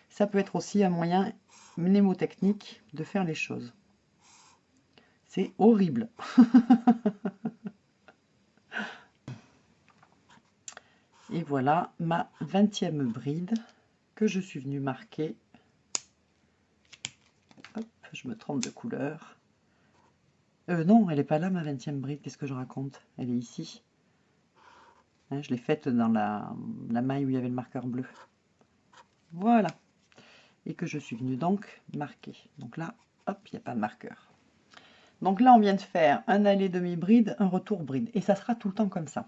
Ça peut être aussi un moyen mnémotechnique de faire les choses. C'est horrible. Et voilà ma 20e bride que je suis venue marquer. Hop, je me trompe de couleur. Euh, non, elle n'est pas là, ma 20e bride. Qu'est-ce que je raconte? Elle est ici. Hein, je l'ai faite dans la, maille où il y avait le marqueur bleu. Voilà. Et que je suis venue donc marquer. Donc là, hop, il n'y a pas de marqueur. Donc là, on vient de faire un aller demi-bride, un retour bride. Et ça sera tout le temps comme ça.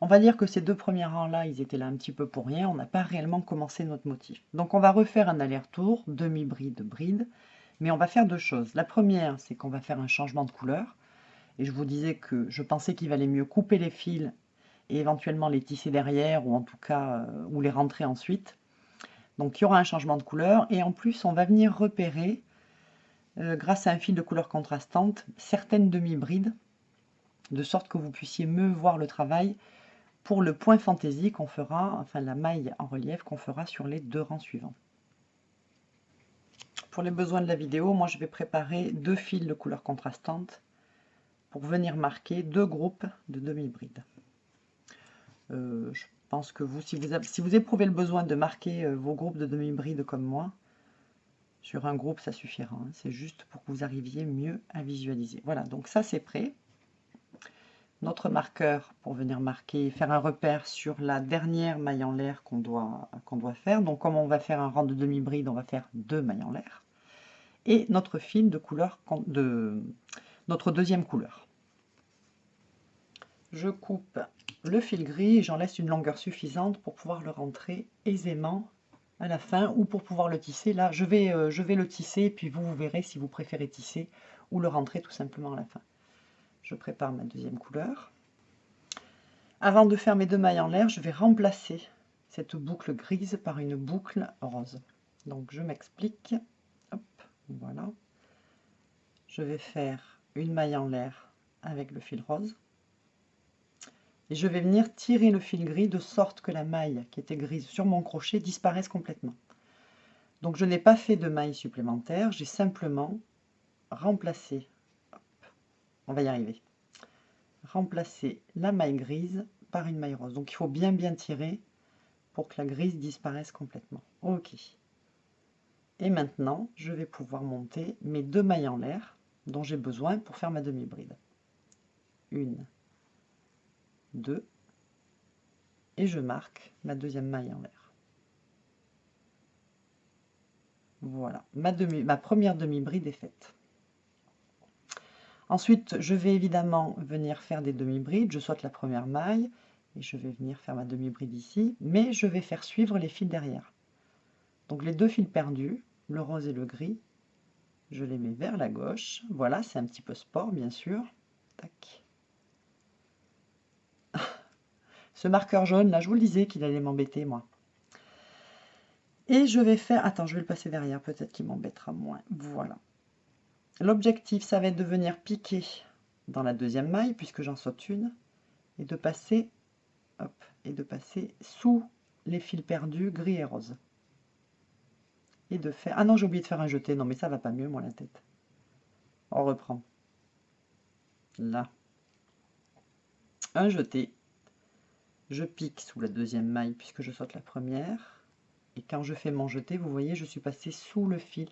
On va dire que ces deux premiers rangs-là, ils étaient là un petit peu pour rien. On n'a pas réellement commencé notre motif. Donc on va refaire un aller-retour, demi-bride, bride. Mais on va faire deux choses. La première, c'est qu'on va faire un changement de couleur. Et je vous disais que je pensais qu'il valait mieux couper les fils et éventuellement les tisser derrière, ou en tout cas, euh, ou les rentrer ensuite. Donc il y aura un changement de couleur. Et en plus, on va venir repérer, euh, grâce à un fil de couleur contrastante, certaines demi-brides, de sorte que vous puissiez mieux voir le travail pour le point fantaisie qu'on fera, enfin la maille en relief qu'on fera sur les deux rangs suivants. Pour les besoins de la vidéo, moi je vais préparer deux fils de couleur contrastante pour venir marquer deux groupes de demi-brides. Euh, je pense que vous si, vous si vous éprouvez le besoin de marquer euh, vos groupes de demi-brides comme moi, sur un groupe ça suffira. Hein. C'est juste pour que vous arriviez mieux à visualiser. Voilà, donc ça c'est prêt. Notre marqueur pour venir marquer, faire un repère sur la dernière maille en l'air qu'on doit, qu'on doit faire. Donc comme on va faire un rang de demi-bride, on va faire deux mailles en l'air et notre fil de couleur de notre deuxième couleur. Je coupe le fil gris j'en laisse une longueur suffisante pour pouvoir le rentrer aisément à la fin ou pour pouvoir le tisser. Là, je vais, euh, je vais le tisser puis vous, vous verrez si vous préférez tisser ou le rentrer tout simplement à la fin. Je prépare ma deuxième couleur. Avant de faire mes deux mailles en l'air, je vais remplacer cette boucle grise par une boucle rose. Donc je m'explique. Voilà. Je vais faire une maille en l'air avec le fil rose. Et je vais venir tirer le fil gris de sorte que la maille qui était grise sur mon crochet disparaisse complètement. Donc je n'ai pas fait de maille supplémentaire, j'ai simplement remplacé, on va y arriver, remplacer la maille grise par une maille rose. Donc il faut bien bien tirer pour que la grise disparaisse complètement. Ok. Et maintenant, je vais pouvoir monter mes deux mailles en l'air dont j'ai besoin pour faire ma demi-bride. Une, deux, et je marque ma deuxième maille en l'air. Voilà, ma, demi, ma première demi-bride est faite. Ensuite, je vais évidemment venir faire des demi-brides. Je saute la première maille et je vais venir faire ma demi-bride ici, mais je vais faire suivre les fils derrière. Donc les deux fils perdus, le rose et le gris, je les mets vers la gauche. Voilà, c'est un petit peu sport, bien sûr. Tac. Ce marqueur jaune, là, je vous le disais qu'il allait m'embêter, moi. Et je vais faire... Attends, je vais le passer derrière, peut-être qu'il m'embêtera moins. Voilà. L'objectif, ça va être de venir piquer dans la deuxième maille, puisque j'en saute une, et de passer, hop, et de passer sous les fils perdus gris et rose. De faire... Ah non, j'ai oublié de faire un jeté. Non, mais ça va pas mieux, moi, la tête. On reprend. Là. Un jeté. Je pique sous la deuxième maille, puisque je saute la première. Et quand je fais mon jeté, vous voyez, je suis passé sous le fil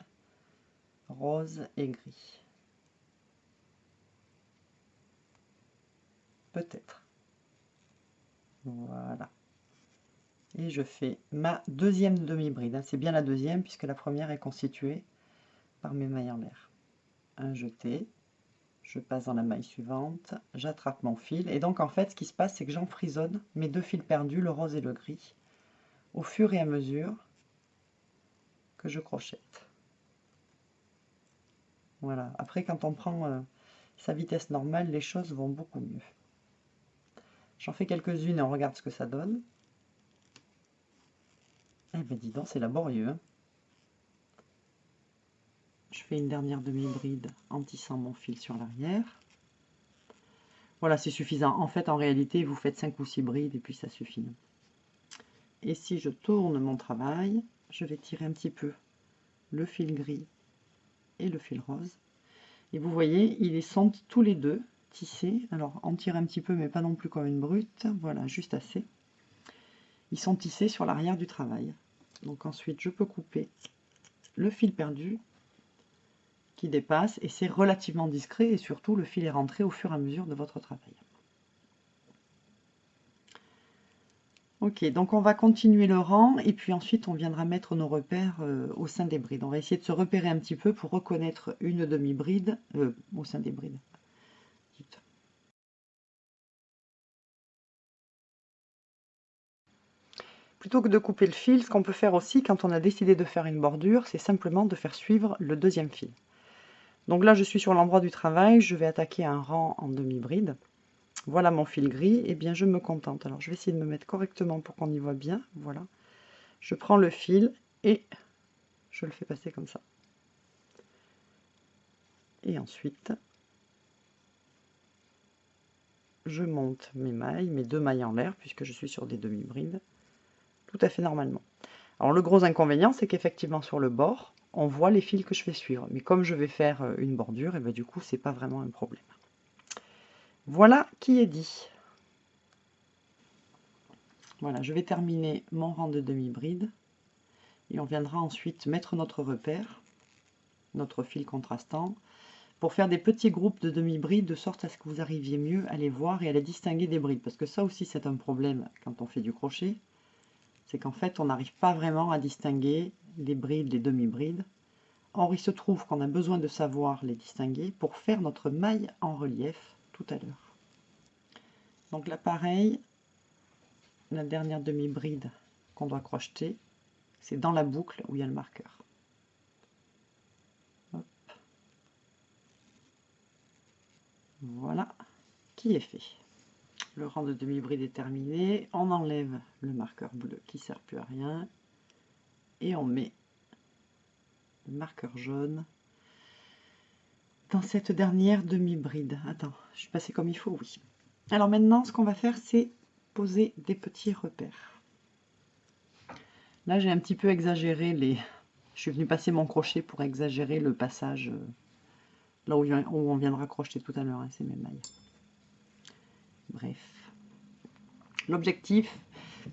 rose et gris. Peut-être. Voilà. Et je fais ma deuxième demi-bride. Hein. C'est bien la deuxième puisque la première est constituée par mes mailles en l'air. Un jeté. Je passe dans la maille suivante. J'attrape mon fil. Et donc en fait ce qui se passe c'est que j'enfrisonne mes deux fils perdus, le rose et le gris, au fur et à mesure que je crochette. Voilà. Après, quand on prend euh, sa vitesse normale, les choses vont beaucoup mieux. J'en fais quelques-unes et on regarde ce que ça donne. Eh ben dis donc, c'est laborieux. Hein. Je fais une dernière demi-bride en tissant mon fil sur l'arrière. Voilà, c'est suffisant. En fait, en réalité, vous faites 5 ou 6 brides et puis ça suffit. Et si je tourne mon travail, je vais tirer un petit peu le fil gris et le fil rose. Et vous voyez, ils sont tous les deux tissés. Alors, en tire un petit peu, mais pas non plus comme une brute. Voilà, juste assez. Ils sont tissés sur l'arrière du travail. Donc ensuite, je peux couper le fil perdu qui dépasse et c'est relativement discret et surtout le fil est rentré au fur et à mesure de votre travail. Ok, donc on va continuer le rang et puis ensuite on viendra mettre nos repères euh, au sein des brides. On va essayer de se repérer un petit peu pour reconnaître une demi-bride euh, au sein des brides. Plutôt que de couper le fil, ce qu'on peut faire aussi quand on a décidé de faire une bordure, c'est simplement de faire suivre le deuxième fil. Donc là je suis sur l'endroit du travail, je vais attaquer un rang en demi-bride. Voilà mon fil gris, et eh bien je me contente. Alors je vais essayer de me mettre correctement pour qu'on y voit bien. Voilà. Je prends le fil et je le fais passer comme ça. Et ensuite, je monte mes mailles, mes deux mailles en l'air, puisque je suis sur des demi-brides, tout à fait normalement. Alors le gros inconvénient, c'est qu'effectivement sur le bord, on voit les fils que je fais suivre. Mais comme je vais faire euh, une bordure, et eh bien du coup, c'est pas vraiment un problème. Voilà qui est dit. Voilà, je vais terminer mon rang de demi-bride. Et on viendra ensuite mettre notre repère, notre fil contrastant, pour faire des petits groupes de demi-brides, de sorte à ce que vous arriviez mieux à les voir et à les distinguer des brides. Parce que ça aussi, c'est un problème quand on fait du crochet. C'est qu'en fait, on n'arrive pas vraiment à distinguer les brides, les demi-brides. Or, il se trouve qu'on a besoin de savoir les distinguer pour faire notre maille en relief à l'heure. Donc là pareil, la dernière demi-bride qu'on doit crocheter, C'est dans la boucle où il y a le marqueur. Voilà, qui est fait. Le rang de demi-bride est terminé. On enlève le marqueur bleu qui ne sert plus à rien. Et on met le marqueur jaune dans cette dernière demi-bride. Attends, je suis passée comme il faut, oui. Alors maintenant, ce qu'on va faire, c'est poser des petits repères. Là, j'ai un petit peu exagéré les... Je suis venue passer mon crochet pour exagérer le passage euh, là où, on viendra crocheter tout à l'heure, hein, c'est mes mailles. Bref. L'objectif,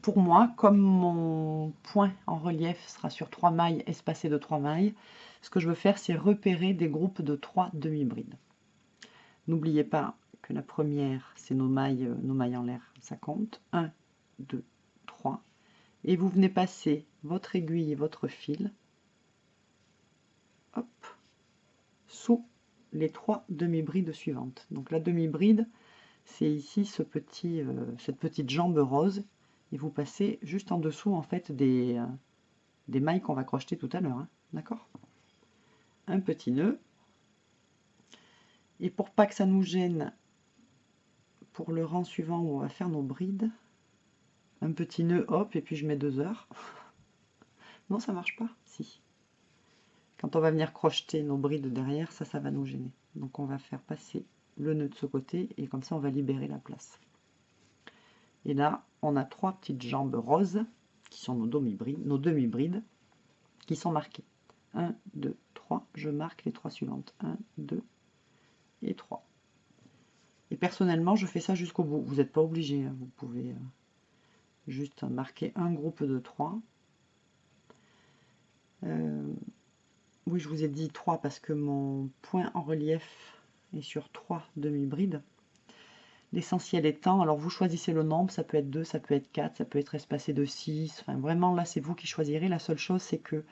pour moi, comme mon point en relief sera sur trois mailles espacées de trois mailles, ce que je veux faire, c'est repérer des groupes de trois demi-brides. N'oubliez pas que la première, c'est nos mailles, nos mailles en l'air, ça compte. 1, 2, 3. Et vous venez passer votre aiguille et votre fil sous les trois demi-brides suivantes. Donc la demi-bride, c'est ici ce petit, euh, cette petite jambe rose. Et vous passez juste en dessous en fait des, euh, mailles qu'on va crocheter tout à l'heure. Hein. D'accord? Un petit nœud. Et pour pas que ça nous gêne pour le rang suivant où on va faire nos brides, un petit nœud, hop, et puis je mets deux heures. non, ça marche pas Si. Quand on va venir crocheter nos brides derrière, ça, ça va nous gêner. Donc on va faire passer le nœud de ce côté et comme ça on va libérer la place. Et là, on a trois petites jambes roses qui sont nos demi-brides, nos demi-brides qui sont marquées. 1, 2, 3. Je marque les trois suivantes. 1, 2 et 3. Et personnellement, je fais ça jusqu'au bout. Vous n'êtes pas obligé. Hein. Vous pouvez euh, juste marquer un groupe de 3. Euh, oui, je vous ai dit 3 parce que mon point en relief sur 3 demi-brides. L'essentiel étant, alors vous choisissez le nombre, ça peut être 2, ça peut être 4, ça peut être espacé de 6. Enfin, vraiment, là, c'est vous qui choisirez. La seule chose, c'est que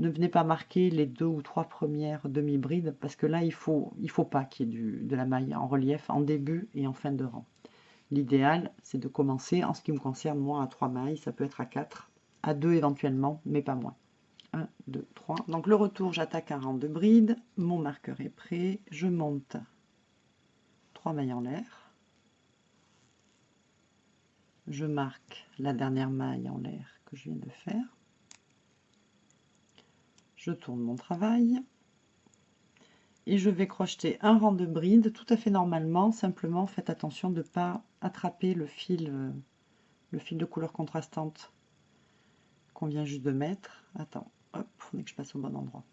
ne venez pas marquer les deux ou trois premières demi-brides parce que là, il faut, il faut pas qu'il y ait de la maille en relief en début et en fin de rang. L'idéal, c'est de commencer, en ce qui me concerne, moi, à 3 mailles. Ça peut être à 4, à 2 éventuellement, mais pas moins. 1, 2, 3. Donc le retour, j'attaque un rang de bride. Mon marqueur est prêt. Je monte 3 mailles en l'air. Je marque la dernière maille en l'air que je viens de faire. Je tourne mon travail. Et je vais crocheter un rang de bride tout à fait normalement. Simplement, faites attention de ne pas attraper le fil, euh, le fil de couleur contrastante qu'on vient juste de mettre. Attends, Hop, il que je passe au bon endroit.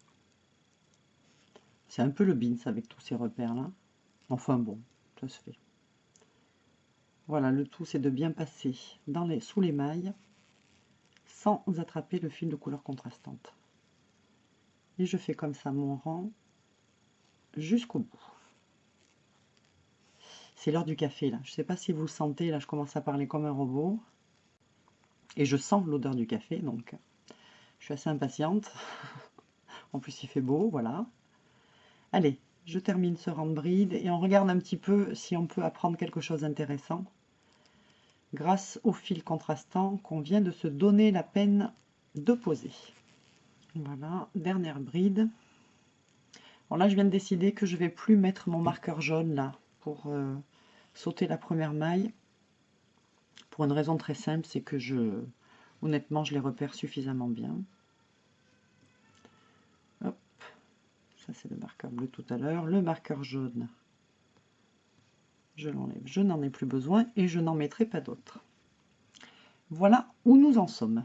C'est un peu le bins avec tous ces repères-là. Enfin bon, ça se fait. Voilà, le tout, c'est de bien passer dans les, sous les mailles sans attraper le fil de couleur contrastante. Et je fais comme ça mon rang jusqu'au bout. C'est l'heure du café, là. Je ne sais pas si vous le sentez, là, je commence à parler comme un robot. Et je sens l'odeur du café, donc suis assez impatiente. en plus, il fait beau, voilà. Allez, je termine ce rang de bride et on regarde un petit peu si on peut apprendre quelque chose d'intéressant grâce au fil contrastant qu'on vient de se donner la peine de poser. Voilà, dernière bride. Bon là, je viens de décider que je vais plus mettre mon marqueur jaune là pour euh, sauter la première maille. Pour une raison très simple, c'est que je, Honnêtement, je les repère suffisamment bien. C'est le marqueur bleu tout à l'heure. Le marqueur jaune, je l'enlève. Je n'en ai plus besoin et je n'en mettrai pas d'autres. Voilà où nous en sommes.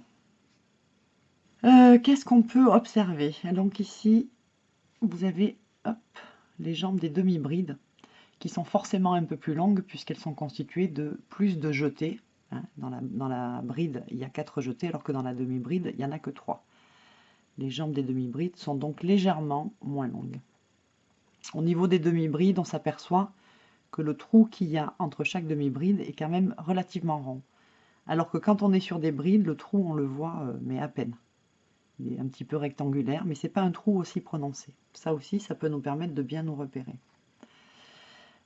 Euh, qu'est-ce qu'on peut observer? Donc ici, vous avez les jambes des demi-brides qui sont forcément un peu plus longues puisqu'elles sont constituées de plus de jetés Hein, dans, la, bride, il y a 4 jetés, alors que dans la demi-bride, il n'y en a que 3. Les jambes des demi-brides sont donc légèrement moins longues. Au niveau des demi-brides, on s'aperçoit que le trou qu'il y a entre chaque demi-bride est quand même relativement rond. Alors que quand on est sur des brides, le trou, on le voit, euh, mais à peine. Il est un petit peu rectangulaire, mais c'est pas un trou aussi prononcé. Ça aussi, ça peut nous permettre de bien nous repérer.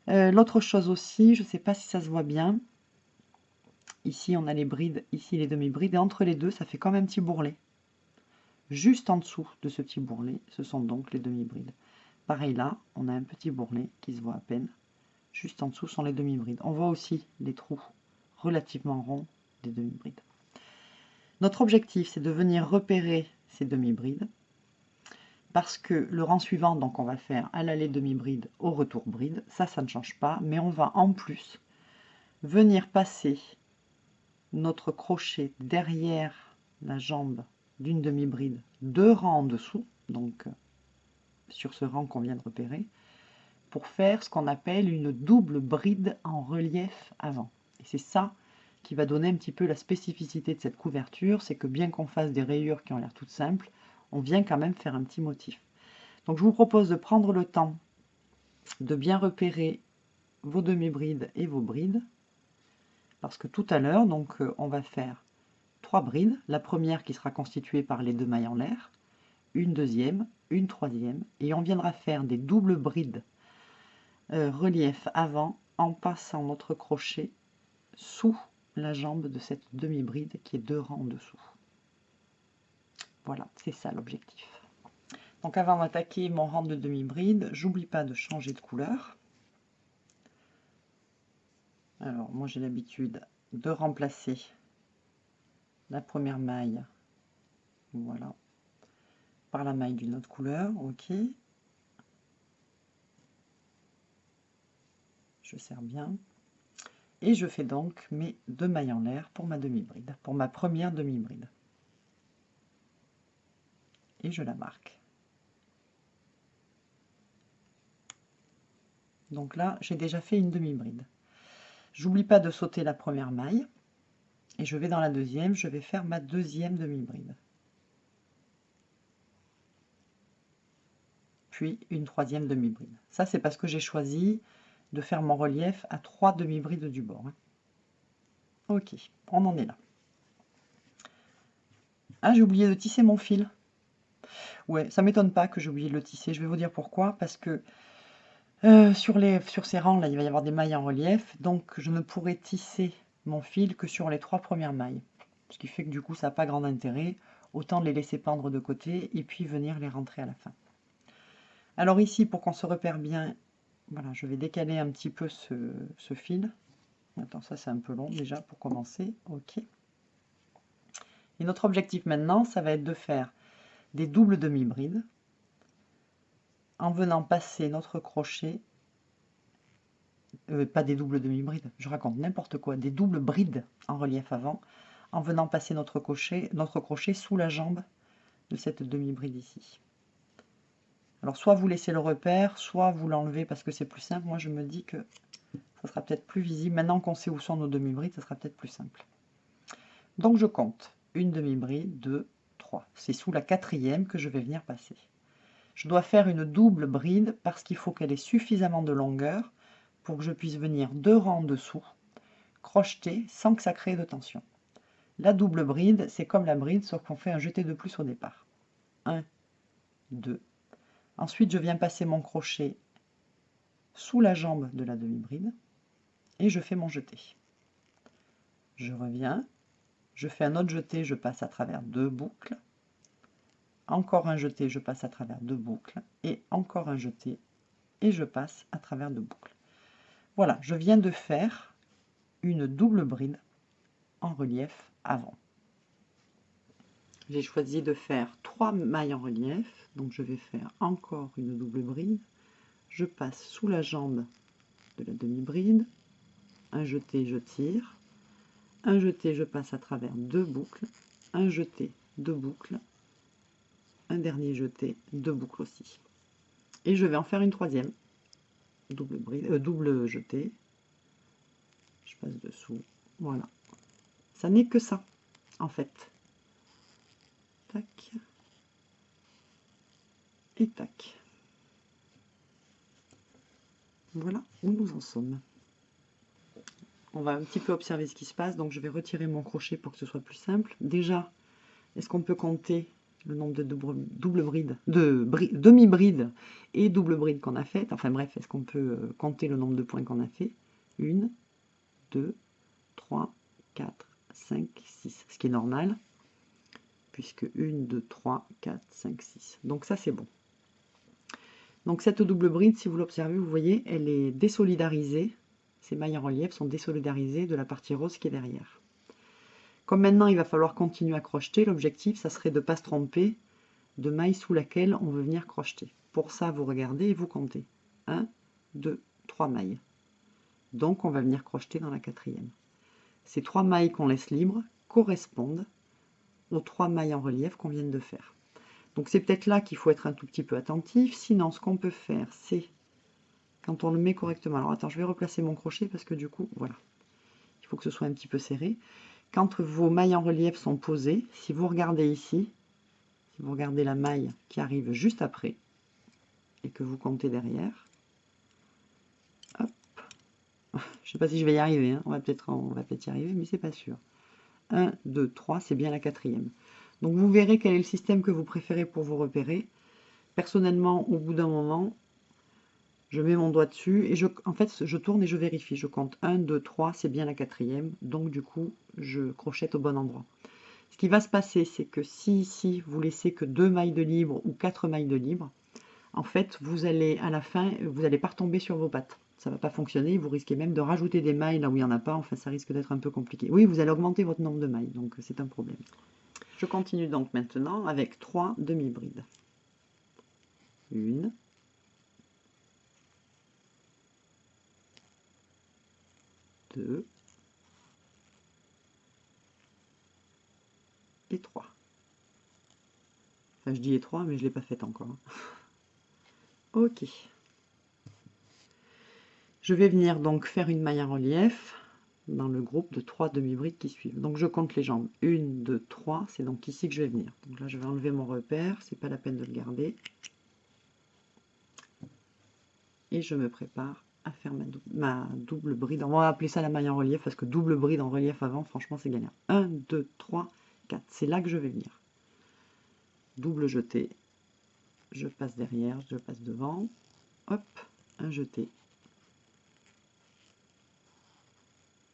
Euh, l'autre chose aussi, je ne sais pas si ça se voit bien, Ici, on a les brides, ici les demi-brides, et entre les deux, ça fait comme un petit bourrelet. Juste en dessous de ce petit bourrelet, ce sont donc les demi-brides. Pareil là, on a un petit bourrelet qui se voit à peine. Juste en dessous sont les demi-brides. On voit aussi les trous relativement ronds des demi-brides. Notre objectif, c'est de venir repérer ces demi-brides parce que le rang suivant, donc on va faire à l'aller demi-bride, au retour bride, ça, ça ne change pas, mais on va en plus venir passer notre crochet derrière la jambe d'une demi-bride, deux rangs en dessous, donc sur ce rang qu'on vient de repérer, pour faire ce qu'on appelle une double bride en relief avant. Et c'est ça qui va donner un petit peu la spécificité de cette couverture, c'est que bien qu'on fasse des rayures qui ont l'air toutes simples, on vient quand même faire un petit motif. Donc je vous propose de prendre le temps de bien repérer vos demi-brides et vos brides, parce que tout à l'heure, donc euh, on va faire brides, la première qui sera constituée par les deux mailles en l'air, une deuxième, une troisième, et on viendra faire des doubles brides euh, relief avant en passant notre crochet sous la jambe de cette demi-bride qui est deux rangs en dessous. Voilà, c'est ça l'objectif. Donc avant d'attaquer mon rang de demi-bride, j'oublie pas de changer de couleur. Alors moi j'ai l'habitude de remplacer la première maille, voilà, par la maille d'une autre couleur, ok. Je serre bien. Et je fais donc mes deux mailles en l'air pour ma demi-bride, pour ma première demi-bride et je la marque. Donc là, j'ai déjà fait une demi-bride. J'oublie pas de sauter la première maille. Et je vais dans la deuxième, je vais faire ma deuxième demi-bride. Puis une troisième demi-bride. Ça, c'est parce que j'ai choisi de faire mon relief à trois demi-brides du bord. Hein. Ok, on en est là. Ah, j'ai oublié de tisser mon fil. Ouais, ça m'étonne pas que j'ai oublié de le tisser. Je vais vous dire pourquoi. Parce que euh, sur, les, sur ces rangs, là, il va y avoir des mailles en relief. Donc, je ne pourrai tisser fil que sur les trois premières mailles. Ce qui fait que du coup, ça n'a pas grand intérêt. Autant les laisser pendre de côté et puis venir les rentrer à la fin. Alors ici, pour qu'on se repère bien, voilà, je vais décaler un petit peu ce, ce fil. Attends, ça c'est un peu long déjà pour commencer. Ok. Et notre objectif maintenant, ça va être de faire des doubles demi-brides en venant passer notre crochet, euh, pas des doubles demi-brides, je raconte n'importe quoi, des doubles brides en relief avant, en venant passer notre crochet, notre crochet sous la jambe de cette demi-bride ici. Alors soit vous laissez le repère, soit vous l'enlevez parce que c'est plus simple. Moi je me dis que ça sera peut-être plus visible. Maintenant qu'on sait où sont nos demi-brides, ça sera peut-être plus simple. Donc je compte une demi-bride, deux, c'est sous la quatrième que je vais venir passer. Je dois faire une double bride parce qu'il faut qu'elle ait suffisamment de longueur que je puisse venir deux rangs dessous, crocheter sans que ça crée de tension. La double bride, c'est comme la bride, sauf qu'on fait un jeté de plus au départ. 1, 2. Ensuite, je viens passer mon crochet sous la jambe de la demi-bride et je fais mon jeté. Je reviens, je fais un autre jeté, je passe à travers deux boucles, encore un jeté, je passe à travers deux boucles, et encore un jeté, et je passe à travers deux boucles. Voilà, je viens de faire une double bride en relief avant. J'ai choisi de faire trois mailles en relief, donc je vais faire encore une double bride. Je passe sous la jambe de la demi-bride, un jeté, je tire, un jeté, je passe à travers deux boucles, un jeté, deux boucles, un dernier jeté, deux boucles aussi. Et je vais en faire une troisième, double, bride, euh, double jeté, je passe dessous, voilà. Ça n'est que ça, en fait. Tac. Et tac. Voilà où nous en sommes on va un petit peu observer ce qui se passe. Donc je vais retirer mon crochet pour que ce soit plus simple. Déjà, est-ce qu'on peut compter le nombre de double, brides, de demi-brides et double brides qu'on a faites Enfin bref, est-ce qu'on peut euh, compter le nombre de points qu'on a fait? 1, 2, 3, 4, 5, 6, ce qui est normal, puisque 1, 2, 3, 4, 5, 6. Donc ça, c'est bon. Donc cette double bride, si vous l'observez, vous voyez, elle est désolidarisée. Ces mailles en relief sont désolidarisées de la partie rose qui est derrière. Comme maintenant, il va falloir continuer à crocheter, l'objectif, ça serait de ne pas se tromper de maille sous laquelle on veut venir crocheter. Pour ça, vous regardez et vous comptez. 1, 2, 3 mailles. Donc, on va venir crocheter dans la quatrième. Ces trois mailles qu'on laisse libres correspondent aux trois mailles en relief qu'on vient de faire. Donc c'est peut-être là qu'il faut être un tout petit peu attentif. Sinon, ce qu'on peut faire, c'est quand on le met correctement. Alors attends, je vais replacer mon crochet parce que du coup, voilà. Il faut que ce soit un petit peu serré. Quand vos mailles en relief sont posées, si vous regardez ici, si vous regardez la maille qui arrive juste après, et que vous comptez derrière, hop, je sais pas si je vais y arriver, hein. on va peut-être peut y arriver, mais c'est pas sûr. 1, 2, 3, c'est bien la quatrième. Donc vous verrez quel est le système que vous préférez pour vous repérer. Personnellement, au bout d'un moment, je mets mon doigt dessus et je, en fait, je tourne et je vérifie. Je compte 1, 2, 3, c'est bien la quatrième. Donc du coup, je crochette au bon endroit. Ce qui va se passer, c'est que si ici, vous laissez que deux mailles de libre ou quatre mailles de libre, en fait, vous allez à la fin, vous n'allez pas retomber sur vos pattes. Ça ne va pas fonctionner, vous risquez même de rajouter des mailles là où il n'y en a pas, enfin ça risque d'être un peu compliqué. Oui, vous allez augmenter votre nombre de mailles, donc c'est un problème. Je continue donc maintenant avec trois demi-brides. Une, et trois. Enfin, je dis et trois, mais je ne l'ai pas fait encore. ok. Je vais venir donc faire une maille en relief dans le groupe de trois demi-brides qui suivent. Donc je compte les jambes. Une, deux, trois. C'est donc ici que je vais venir. Donc là, je vais enlever mon repère. C'est pas la peine de le garder. Et je me prépare à faire ma, double bride. On va appeler ça la maille en relief parce que double bride en relief avant, franchement, c'est gagnant. 1, 2, 3, 4. C'est là que je vais venir. Double jeté. Je passe derrière, je passe devant. Hop, un jeté.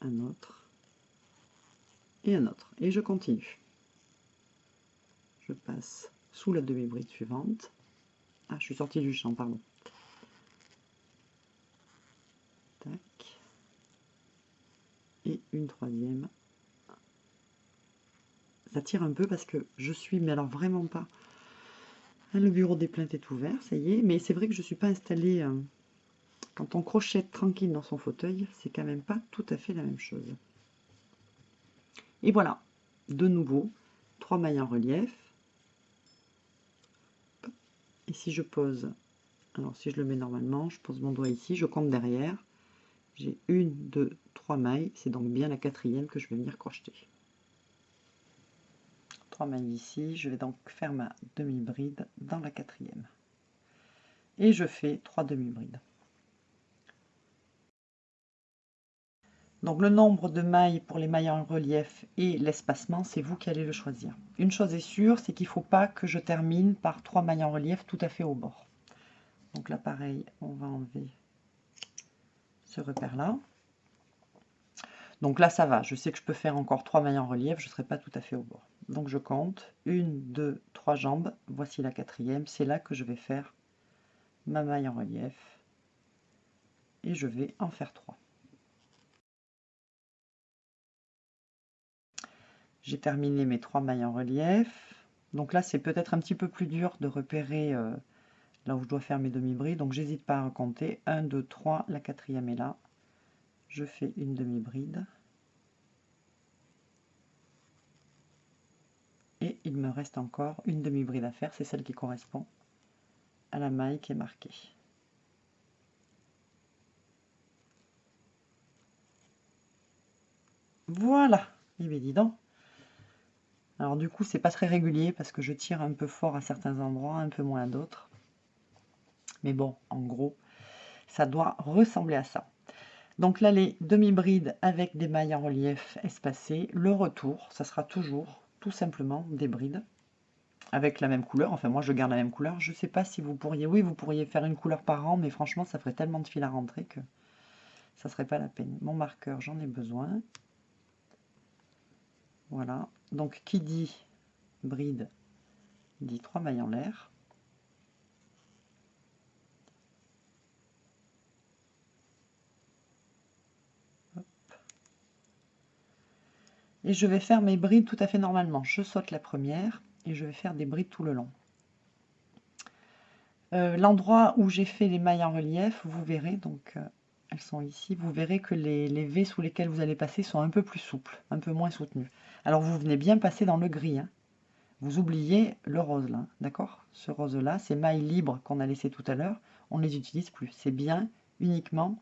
un autre et un autre. Et je continue. Je passe sous la demi-bride suivante. Ah, je suis sortie du champ, pardon. Tac. Et une troisième. Ça tire un peu parce que je suis, mais alors vraiment pas. Le bureau des plaintes est ouvert, ça y est. Mais c'est vrai que je ne suis pas installée euh, quand on crochette tranquille dans son fauteuil, c'est quand même pas tout à fait la même chose. Et voilà, de nouveau, trois mailles en relief. Et si je pose, alors si je le mets normalement, je pose mon doigt ici, je compte derrière. J'ai une, deux, trois mailles, c'est donc bien la quatrième que je vais venir crocheter. Trois mailles ici, je vais donc faire ma demi-bride dans la quatrième. Et je fais trois demi-brides. Donc le nombre de mailles pour les mailles en relief et l'espacement, c'est vous qui allez le choisir. Une chose est sûre, c'est qu'il ne faut pas que je termine par trois mailles en relief tout à fait au bord. Donc là pareil, on va enlever ce repère-là. Donc là ça va, je sais que je peux faire encore trois mailles en relief, je ne serai pas tout à fait au bord. Donc je compte, une, deux, trois jambes, voici la quatrième, c'est là que je vais faire ma maille en relief. Et je vais en faire trois. J'ai terminé mes trois mailles en relief. Donc là, c'est peut-être un petit peu plus dur de repérer euh, là où je dois faire mes demi-brides. Donc j'hésite pas à compter. 1, 2, 3, la quatrième est là. Je fais une demi-bride. Et il me reste encore une demi-bride à faire. C'est celle qui correspond à la maille qui est marquée. Voilà. Et eh bien dis donc. Alors du coup, c'est pas très régulier parce que je tire un peu fort à certains endroits, un peu moins à d'autres. Mais bon, en gros, ça doit ressembler à ça. Donc là, les demi-brides avec des mailles en relief espacées. Le retour, ça sera toujours tout simplement des brides avec la même couleur. Enfin, moi, je garde la même couleur. Je ne sais pas si vous pourriez... Oui, vous pourriez faire une couleur par an, mais franchement, ça ferait tellement de fil à rentrer que ça serait pas la peine. Mon marqueur, j'en ai besoin. Voilà. Donc, qui dit bride dit 3 mailles en l'air. Et je vais faire mes brides tout à fait normalement. Je saute la première et je vais faire des brides tout le long. Euh, l'endroit où j'ai fait les mailles en relief, vous verrez, donc euh, elles sont ici, vous verrez que les, V sous lesquels vous allez passer sont un peu plus souples, un peu moins soutenus. Alors vous venez bien passer dans le gris. Hein. Vous oubliez le rose là, d'accord? Ce rose là, ces mailles libres qu'on a laissées tout à l'heure, on ne les utilise plus. C'est bien uniquement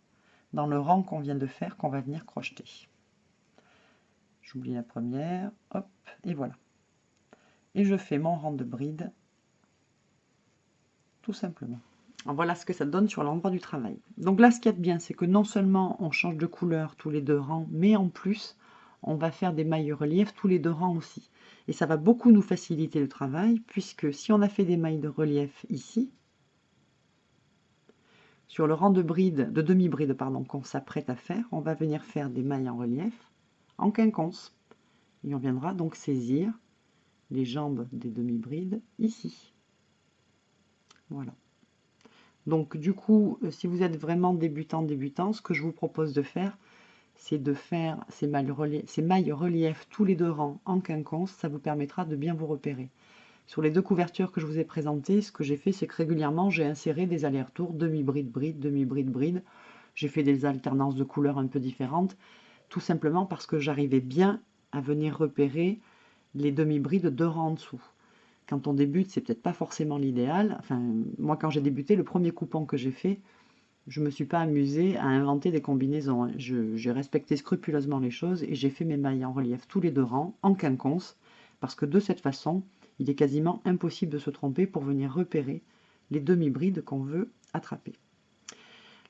dans le rang qu'on vient de faire qu'on va venir crocheter. J'oublie la première, hop, et voilà. Et je fais mon rang de bride tout simplement. voilà ce que ça donne sur l'endroit du travail. Donc là, ce qu'il y a de bien, c'est que non seulement on change de couleur tous les deux rangs, mais en plus, on va faire des mailles relief tous les deux rangs aussi. Et ça va beaucoup nous faciliter le travail, puisque si on a fait des mailles de relief ici, sur le rang de bride, de demi-bride pardon, qu'on s'apprête à faire, on va venir faire des mailles en relief en quinconce. Et on viendra donc saisir les jambes des demi-brides ici. Voilà. Donc du coup, euh, si vous êtes vraiment débutant, débutant, ce que je vous propose de faire, c'est de faire ces mailles, relief, tous les deux rangs en quinconce. Ça vous permettra de bien vous repérer. Sur les deux couvertures que je vous ai présentées, ce que j'ai fait, c'est que régulièrement, j'ai inséré des allers-retours, demi-bride, bride, demi-bride, bride. J'ai fait des alternances de couleurs un peu différentes, tout simplement parce que j'arrivais bien à venir repérer les demi-brides deux rangs en dessous quand on débute, c'est peut-être pas forcément l'idéal. Moi, quand j'ai débuté, le premier coupon que j'ai fait, je ne me suis pas amusée à inventer des combinaisons. Hein. J'ai respecté scrupuleusement les choses et j'ai fait mes mailles en relief tous les deux rangs, en quinconce, parce que de cette façon, il est quasiment impossible de se tromper pour venir repérer les demi-brides qu'on veut attraper.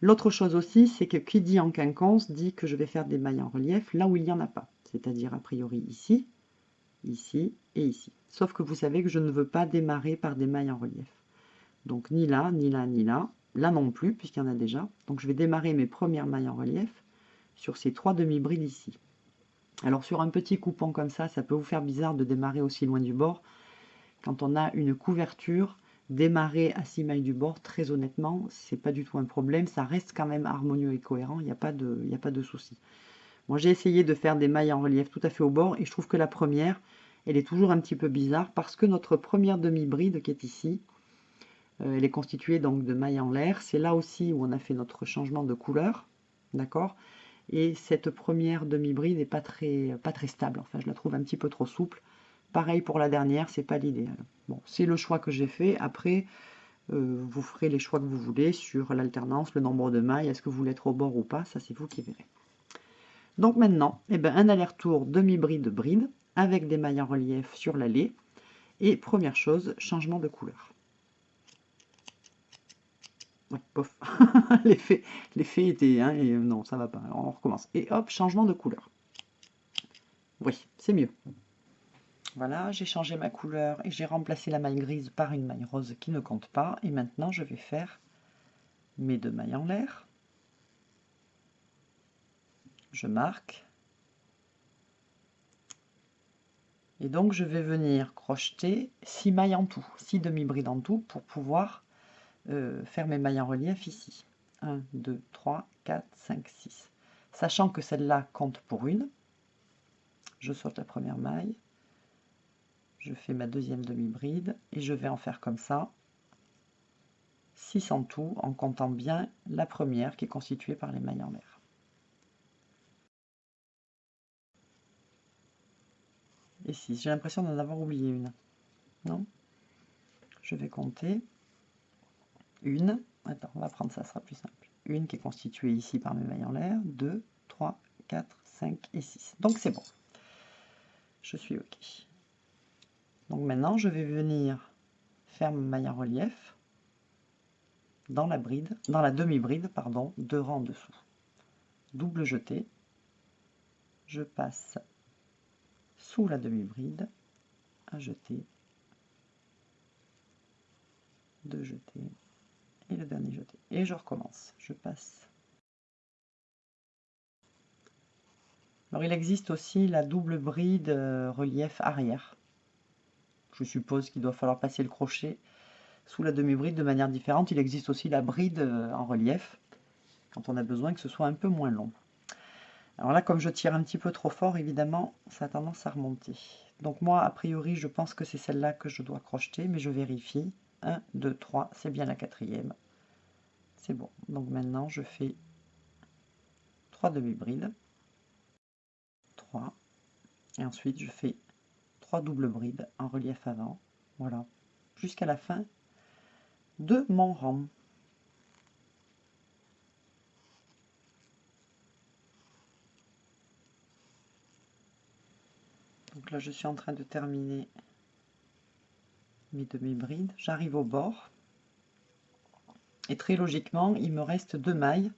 L'autre chose aussi, c'est que qui dit en quinconce dit que je vais faire des mailles en relief là où il n'y en a pas, c'est-à-dire a priori ici, ici et ici. Sauf que vous savez que je ne veux pas démarrer par des mailles en relief. Donc ni là, ni là, ni là. Là non plus, puisqu'il y en a déjà. Donc je vais démarrer mes premières mailles en relief sur ces trois demi-brides ici. Alors sur un petit coupon comme ça, ça peut vous faire bizarre de démarrer aussi loin du bord. Quand on a une couverture, démarrer à 6 mailles du bord, très honnêtement, c'est pas du tout un problème. Ça reste quand même harmonieux et cohérent, il n'y a pas de, a pas de souci. Moi j'ai essayé de faire des mailles en relief tout à fait au bord et je trouve que la première, elle est toujours un petit peu bizarre parce que notre première demi-bride qui est ici, euh, elle est constituée donc de mailles en l'air. C'est là aussi où on a fait notre changement de couleur, d'accord? Et cette première demi-bride n'est pas très, pas très stable, enfin je la trouve un petit peu trop souple. Pareil pour la dernière, c'est pas l'idéal. Bon, c'est le choix que j'ai fait. Après, euh, vous ferez les choix que vous voulez sur l'alternance, le nombre de mailles, est-ce que vous voulez être au bord ou pas, ça c'est vous qui verrez. Donc maintenant, eh ben, un aller-retour demi-bride-bride avec des mailles en relief sur l'allée. Et première chose, changement de couleur. Ouais, pof. L'effet était... Hein, et non, ça va pas. on recommence. Et hop, changement de couleur. Oui, c'est mieux. Voilà, j'ai changé ma couleur et j'ai remplacé la maille grise par une maille rose qui ne compte pas. Et maintenant, je vais faire mes deux mailles en l'air. Je marque. Et donc, je vais venir crocheter 6 mailles en tout, 6 demi-brides en tout, pour pouvoir euh, faire mes mailles en relief ici. 1, 2, 3, 4, 5, 6. Sachant que celle-là compte pour une, je saute la première maille, je fais ma deuxième demi-bride, et je vais en faire comme ça, 6 en tout, en comptant bien la première qui est constituée par les mailles en l'air. et 6. J'ai l'impression d'en avoir oublié une. Non? Je vais compter. Une. Attends, on va prendre ça, ça sera plus simple. Une qui est constituée ici par mes mailles en l'air. 2, 3, 4, 5 et 6. Donc c'est bon. Je suis OK. Donc maintenant, je vais venir faire ma maille en relief dans la bride, dans la demi-bride, pardon, deux rangs en dessous. Double jeté. Je passe sous la demi-bride, un jeté, deux jetés, et le dernier jeté. Et je recommence, je passe. Alors il existe aussi la double bride euh, relief arrière. Je suppose qu'il doit falloir passer le crochet sous la demi-bride de manière différente. Il existe aussi la bride euh, en relief, quand on a besoin que ce soit un peu moins long. Alors là, comme je tire un petit peu trop fort, évidemment, ça a tendance à remonter. Donc moi, a priori, je pense que c'est celle-là que je dois crocheter, mais je vérifie. 1, 2, 3, c'est bien la quatrième. C'est bon. Donc maintenant, je fais 3 demi-brides. 3. Et ensuite, je fais 3 doubles brides en relief avant. Voilà. Jusqu'à la fin de mon rang. Donc là, je suis en train de terminer mes demi-brides. J'arrive au bord. Et très logiquement, il me reste deux mailles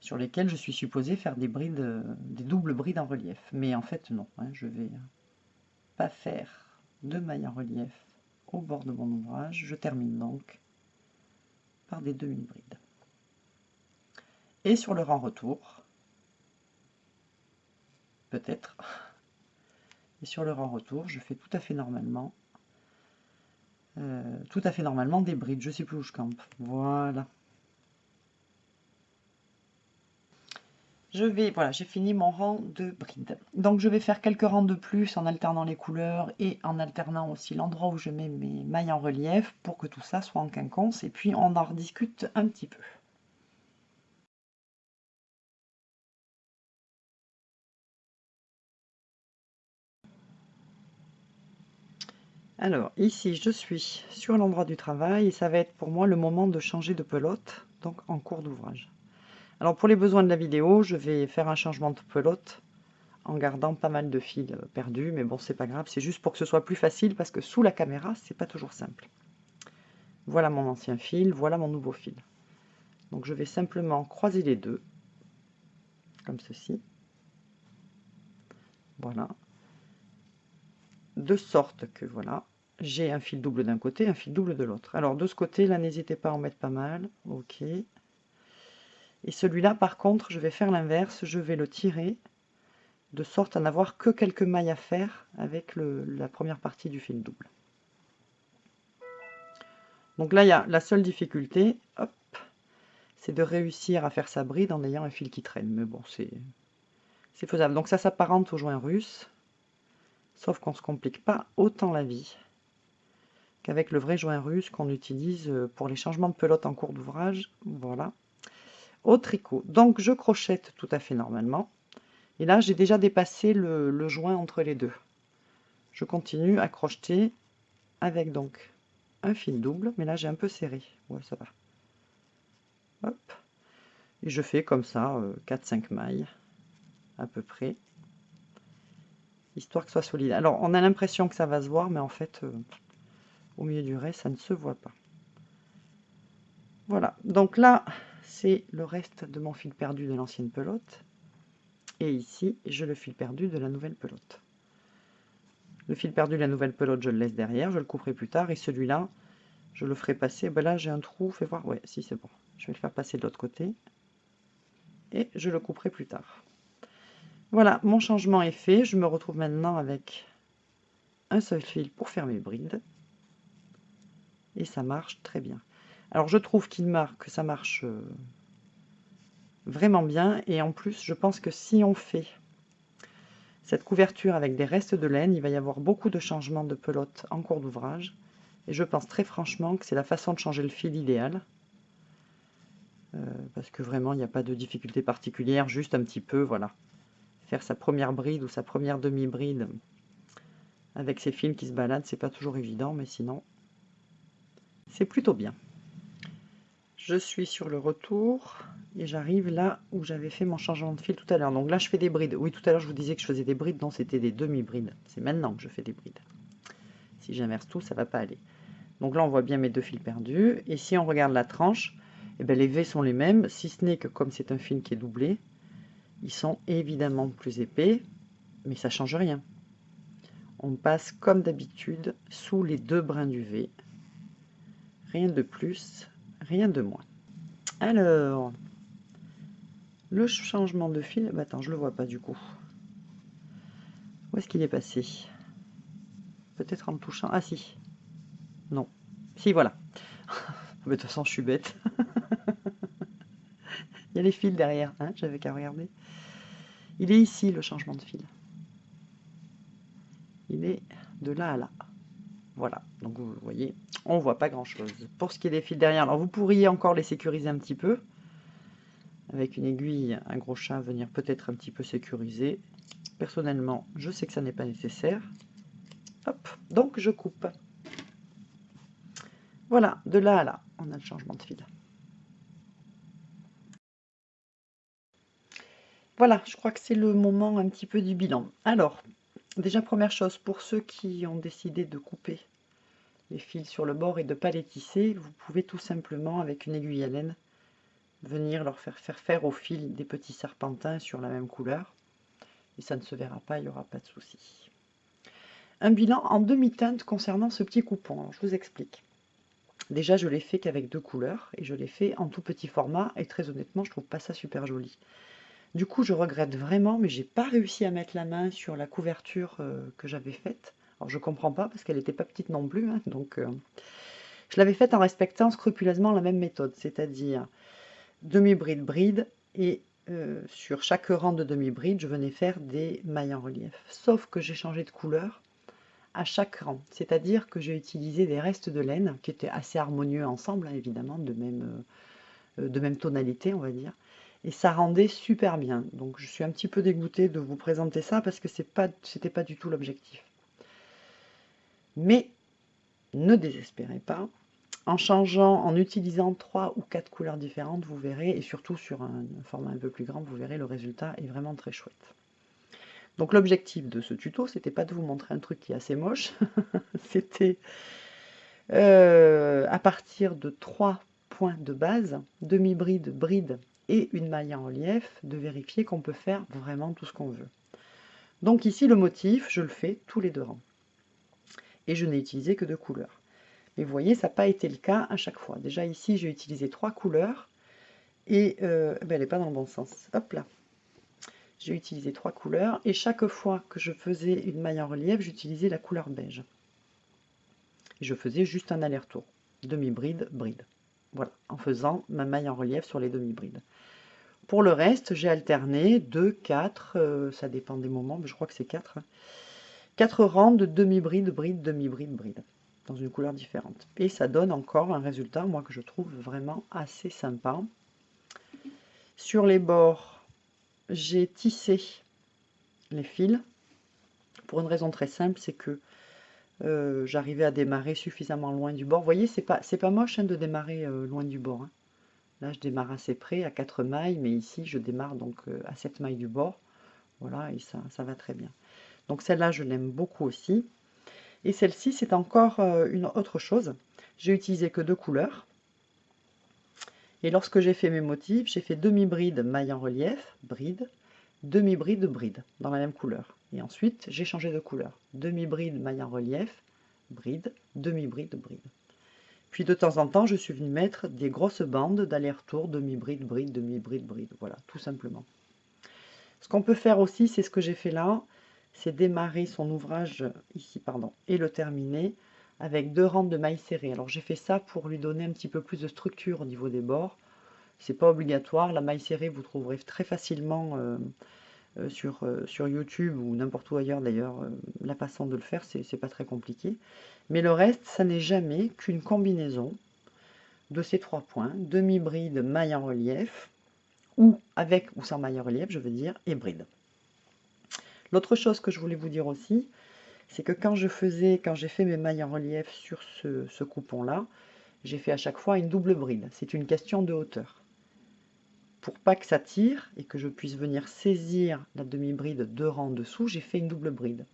sur lesquelles je suis supposé faire des brides, des doubles brides en relief. Mais en fait, non. Hein, je vais faire de mailles en relief au bord de mon ouvrage. Je termine donc par des demi-brides. Et sur le rang retour, peut-être, et sur le rang retour, je fais tout à fait normalement, euh, tout à fait normalement des brides. Je sais plus où je campe. Voilà. Je vais, voilà, j'ai fini mon rang de brides. Donc je vais faire quelques rangs de plus en alternant les couleurs et en alternant aussi l'endroit où je mets mes mailles en relief pour que tout ça soit en quinconce et puis on en rediscute un petit peu. Alors, ici, je suis sur l'endroit du travail et ça va être pour moi le moment de changer de pelote, donc en cours d'ouvrage. Alors, pour les besoins de la vidéo, je vais faire un changement de pelote en gardant pas mal de fils perdus, mais bon, c'est pas grave, c'est juste pour que ce soit plus facile parce que sous la caméra, c'est pas toujours simple. Voilà mon ancien fil, voilà mon nouveau fil. Donc, je vais simplement croiser les deux, comme ceci. Voilà. De sorte que, voilà, j'ai un fil double d'un côté, un fil double de l'autre. Alors de ce côté, là, n'hésitez pas à en mettre pas mal. Ok. Et celui-là, par contre, je vais faire l'inverse. Je vais le tirer de sorte à n'avoir que quelques mailles à faire avec la première partie du fil double. Donc là, il y a la seule difficulté, c'est de réussir à faire sa bride en ayant un fil qui traîne. Mais bon, c'est faisable. Donc ça s'apparente au joint russe, sauf qu'on ne se complique pas autant la vie qu'avec le vrai joint russe qu'on utilise pour les changements de pelote en cours d'ouvrage. Voilà. Au tricot. Donc je crochette tout à fait normalement. Et là, j'ai déjà dépassé le, joint entre les deux. Je continue à crocheter avec donc un fil double, mais là j'ai un peu serré. Ouais, ça va. Hop. Et je fais comme ça 4-5 euh, mailles à peu près histoire que ce soit solide. Alors, on a l'impression que ça va se voir, mais en fait, euh, au milieu du reste, ça ne se voit pas. Voilà, donc là, c'est le reste de mon fil perdu de l'ancienne pelote. Et ici, j'ai le fil perdu de la nouvelle pelote. Le fil perdu de la nouvelle pelote, je le laisse derrière, je le couperai plus tard. Et celui-là, je le ferai passer. Ben là, j'ai un trou, fais voir. Ouais, si, c'est bon. Je vais le faire passer de l'autre côté. Et je le couperai plus tard. Voilà, mon changement est fait. Je me retrouve maintenant avec un seul fil pour faire mes brides et ça marche très bien. Alors je trouve qu'il marque que ça marche euh, vraiment bien. Et en plus je pense que si on fait cette couverture avec des restes de laine, il va y avoir beaucoup de changements de pelote en cours d'ouvrage. Et je pense très franchement que c'est la façon de changer le fil idéal. Euh, parce que vraiment il n'y a pas de difficulté particulière, juste un petit peu, voilà, faire sa première bride ou sa première demi-bride avec ces fils qui se baladent, c'est pas toujours évident, mais sinon c'est plutôt bien. Je suis sur le retour et j'arrive là où j'avais fait mon changement de fil tout à l'heure. Donc là, je fais des brides. Oui, tout à l'heure, je vous disais que je faisais des brides. Non, c'était des demi-brides. C'est maintenant que je fais des brides. Si j'inverse tout, ça va pas aller. Donc là, on voit bien mes deux fils perdus. Et si on regarde la tranche, eh bien, les V sont les mêmes, si ce n'est que comme c'est un fil qui est doublé, ils sont évidemment plus épais, mais ça change rien. On passe comme d'habitude sous les deux brins du V. Rien de plus, rien de moins. Alors, le changement de fil, bah attends, je le vois pas du coup. Où est-ce qu'il est passé? Peut-être en me touchant. Ah si, non. Si, voilà. Mais de toute façon, je suis bête. Il y a les fils derrière, hein, j'avais qu'à regarder. Il est ici, le changement de fil. Il est de là à là. Voilà, donc vous voyez, on voit pas grand-chose. Pour ce qui est des fils derrière, alors vous pourriez encore les sécuriser un petit peu. Avec une aiguille, un gros chat, venir peut-être un petit peu sécuriser. Personnellement, je sais que ça n'est pas nécessaire. Hop, donc je coupe. Voilà, de là à là, on a le changement de fil. Voilà, je crois que c'est le moment un petit peu du bilan. Alors, déjà première chose, pour ceux qui ont décidé de couper les fils sur le bord et de ne pas les tisser, vous pouvez tout simplement, avec une aiguille à laine, venir leur faire faire, faire au fil des petits serpentins sur la même couleur. Et ça ne se verra pas, il n'y aura pas de souci. Un bilan en demi-teinte concernant ce petit coupon. je vous explique. Déjà, je l'ai fait qu'avec deux couleurs, et je l'ai fait en tout petit format, et très honnêtement, je trouve pas ça super joli. Du coup, je regrette vraiment, mais j'ai pas réussi à mettre la main sur la couverture euh, que j'avais faite. Alors, je comprends pas, parce qu'elle n'était pas petite non plus, hein, donc... Euh, je l'avais faite en respectant scrupuleusement la même méthode, c'est-à-dire demi-bride, bride, et euh, sur chaque rang de demi-bride, je venais faire des mailles en relief. Sauf que j'ai changé de couleur, à chaque rang. C'est-à-dire que j'ai utilisé des restes de laine qui étaient assez harmonieux ensemble, hein, évidemment, de même, de même tonalité, on va dire. Et ça rendait super bien. Donc je suis un petit peu dégoûtée de vous présenter ça parce que ce n'était pas du tout l'objectif. Mais ne désespérez pas. En changeant, en utilisant trois ou quatre couleurs différentes, vous verrez, et surtout sur un format un peu plus grand, vous verrez le résultat est vraiment très chouette. Donc l'objectif de ce tuto, c'était pas de vous montrer un truc qui est assez moche, c'était euh, à partir de trois points de base, demi-bride, bride et une maille en relief, de vérifier qu'on peut faire vraiment tout ce qu'on veut. Donc ici, le motif, je le fais tous les deux rangs. Et je n'ai utilisé que deux couleurs. Mais vous voyez, ça n'a pas été le cas à chaque fois. Déjà ici, j'ai utilisé trois couleurs, et euh, ben, elle n'est pas dans le bon sens. Hop là, j'ai utilisé trois couleurs et chaque fois que je faisais une maille en relief, j'utilisais la couleur beige. Et je faisais juste un aller-retour, demi-bride, bride. Voilà, en faisant ma maille en relief sur les demi-brides. Pour le reste, j'ai alterné 2, 4, euh, ça dépend des moments, mais je crois que c'est 4. 4 hein. rangs de demi-bride, bride, demi-bride, bride, dans une couleur différente. Et ça donne encore un résultat, moi, que je trouve vraiment assez sympa. Sur les bords, j'ai tissé les fils pour une raison très simple, c'est que euh, j'arrivais à démarrer suffisamment loin du bord. Vous voyez, c'est pas, pas moche hein, de démarrer euh, loin du bord. Hein. Là, je démarre assez près, à 4 mailles, mais ici, je démarre donc euh, à 7 mailles du bord. Voilà, et ça, ça va très bien. Donc celle-là, je l'aime beaucoup aussi. Et celle-ci, c'est encore une autre chose. J'ai utilisé que deux couleurs. Et lorsque j'ai fait mes motifs, j'ai fait demi-bride maille en relief, bride, demi-bride bride, dans la même couleur. Et ensuite, j'ai changé de couleur. Demi-bride maille en relief, bride, demi-bride bride. Puis de temps en temps, je suis venu mettre des grosses bandes d'aller-retour, demi-bride, bride, demi-bride, bride. Voilà, tout simplement. Ce qu'on peut faire aussi, c'est ce que j'ai fait là, c'est démarrer son ouvrage ici, pardon, et le terminer avec deux rangs de mailles serrées. Alors j'ai fait ça pour lui donner un petit peu plus de structure au niveau des bords. C'est pas obligatoire, la maille serrée vous trouverez très facilement euh, euh, sur, euh, sur YouTube ou n'importe où ailleurs d'ailleurs la façon de le faire, c'est pas très compliqué. Mais le reste, ça n'est jamais qu'une combinaison de ces trois points, demi-bride, maille en relief, ou avec ou sans maille en relief, je veux dire, et bride. L'autre chose que je voulais vous dire aussi, c'est que quand je faisais, quand j'ai fait mes mailles en relief sur ce, coupon-là, j'ai fait à chaque fois une double bride. C'est une question de hauteur. Pour pas que ça tire et que je puisse venir saisir la demi-bride deux rangs en dessous, j'ai fait une double bride.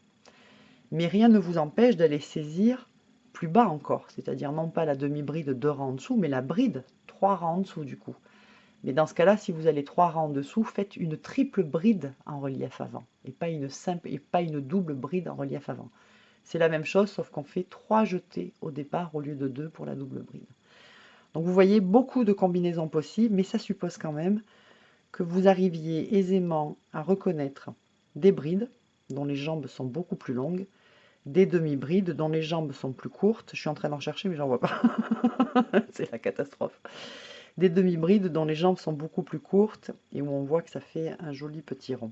Mais rien ne vous empêche d'aller saisir plus bas encore, c'est-à-dire non pas la demi-bride deux rangs en dessous, mais la bride trois rangs en dessous du coup. Mais dans ce cas-là, si vous allez trois rangs en dessous, faites une triple bride en relief avant, et pas une simple et pas une double bride en relief avant. C'est la même chose, sauf qu'on fait trois jetés au départ au lieu de deux pour la double bride. Donc vous voyez beaucoup de combinaisons possibles, mais ça suppose quand même que vous arriviez aisément à reconnaître des brides dont les jambes sont beaucoup plus longues des demi-brides dont les jambes sont plus courtes. Je suis en train d'en chercher, mais j'en vois pas. C'est la catastrophe. Des demi-brides dont les jambes sont beaucoup plus courtes et où on voit que ça fait un joli petit rond.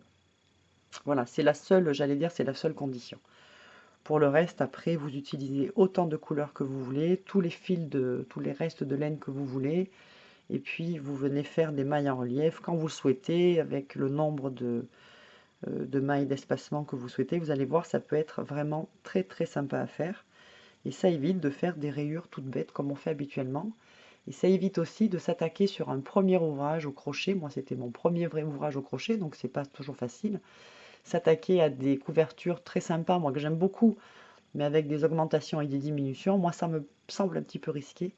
Voilà, c'est la seule, j'allais dire, c'est la seule condition. Pour le reste, après, vous utilisez autant de couleurs que vous voulez, tous les fils de, tous les restes de laine que vous voulez, et puis vous venez faire des mailles en relief quand vous le souhaitez, avec le nombre de, euh, de mailles d'espacement que vous souhaitez. Vous allez voir, ça peut être vraiment très très sympa à faire. Et ça évite de faire des rayures toutes bêtes comme on fait habituellement. Et ça évite aussi de s'attaquer sur un premier ouvrage au crochet. Moi, c'était mon premier vrai ouvrage au crochet, donc c'est pas toujours facile. S'attaquer à des couvertures très sympas, moi que j'aime beaucoup, mais avec des augmentations et des diminutions, moi ça me semble un petit peu risqué.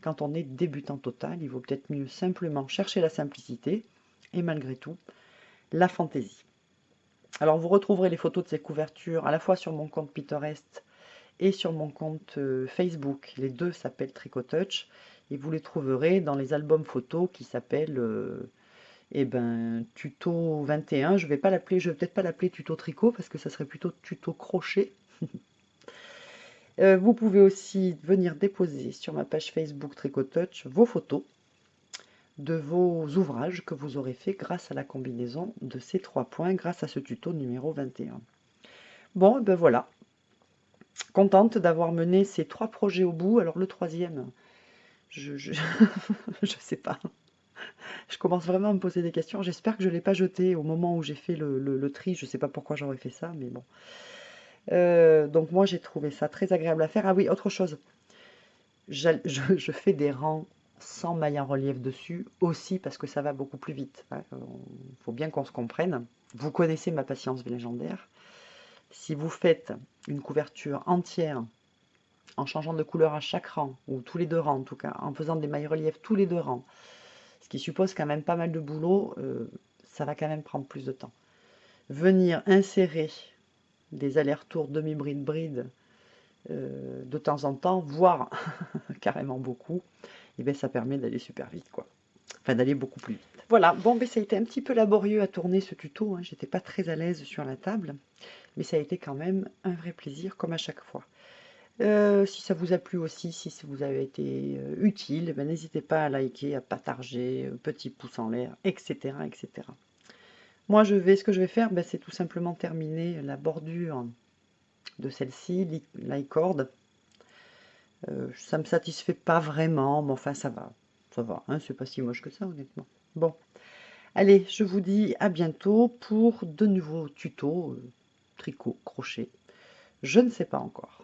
Quand on est débutant total, il vaut peut-être mieux simplement chercher la simplicité et malgré tout, la fantaisie. Alors vous retrouverez les photos de ces couvertures à la fois sur mon compte Pinterest et sur mon compte euh, Facebook. Les deux s'appellent Tricotouch et vous les trouverez dans les albums photos qui s'appellent euh, eh ben, tuto 21. Je vais pas l'appeler, je vais peut-être pas l'appeler tuto tricot parce que ça serait plutôt tuto crochet. Euh, vous pouvez aussi venir déposer sur ma page Facebook Tricotouch vos photos de vos ouvrages que vous aurez fait grâce à la combinaison de ces trois points, grâce à ce tuto numéro 21. Bon, ben voilà. Contente d'avoir mené ces trois projets au bout. Alors le troisième, je je, sais pas. Je commence vraiment à me poser des questions. J'espère que je ne l'ai pas jeté au moment où j'ai fait le, tri. Je ne sais pas pourquoi j'aurais fait ça, mais bon. Euh, donc moi, j'ai trouvé ça très agréable à faire. Ah oui, autre chose. je fais des rangs sans maille en relief dessus, aussi parce que ça va beaucoup plus vite. Il hein. faut bien qu'on se comprenne. Vous connaissez ma patience légendaire. Si vous faites une couverture entière en changeant de couleur à chaque rang, ou tous les deux rangs en tout cas, en faisant des mailles relief tous les deux rangs, ce qui suppose quand même pas mal de boulot, euh, ça va quand même prendre plus de temps. Venir insérer des allers-retours demi-bride-bride euh, de temps en temps, voire carrément beaucoup, et bien ça permet d'aller super vite quoi. Enfin d'aller beaucoup plus vite. Voilà, bon ben ça a été un petit peu laborieux à tourner ce tuto, hein. j'étais pas très à l'aise sur la table, mais ça a été quand même un vrai plaisir comme à chaque fois. Euh, si ça vous a plu aussi, si ça vous a été euh, utile, ben, n'hésitez pas à liker, à partager, euh, petit pouce en l'air, etc., etc. Moi, je vais, ce que je vais faire, ben, c'est tout simplement terminer la bordure de celle-ci, l'icord, euh, ça me satisfait pas vraiment, mais enfin ça va. Ça va, hein, c'est pas si moche que ça honnêtement. Bon, allez, je vous dis à bientôt pour de nouveaux tutos, tricot, crochet. Je ne sais pas encore.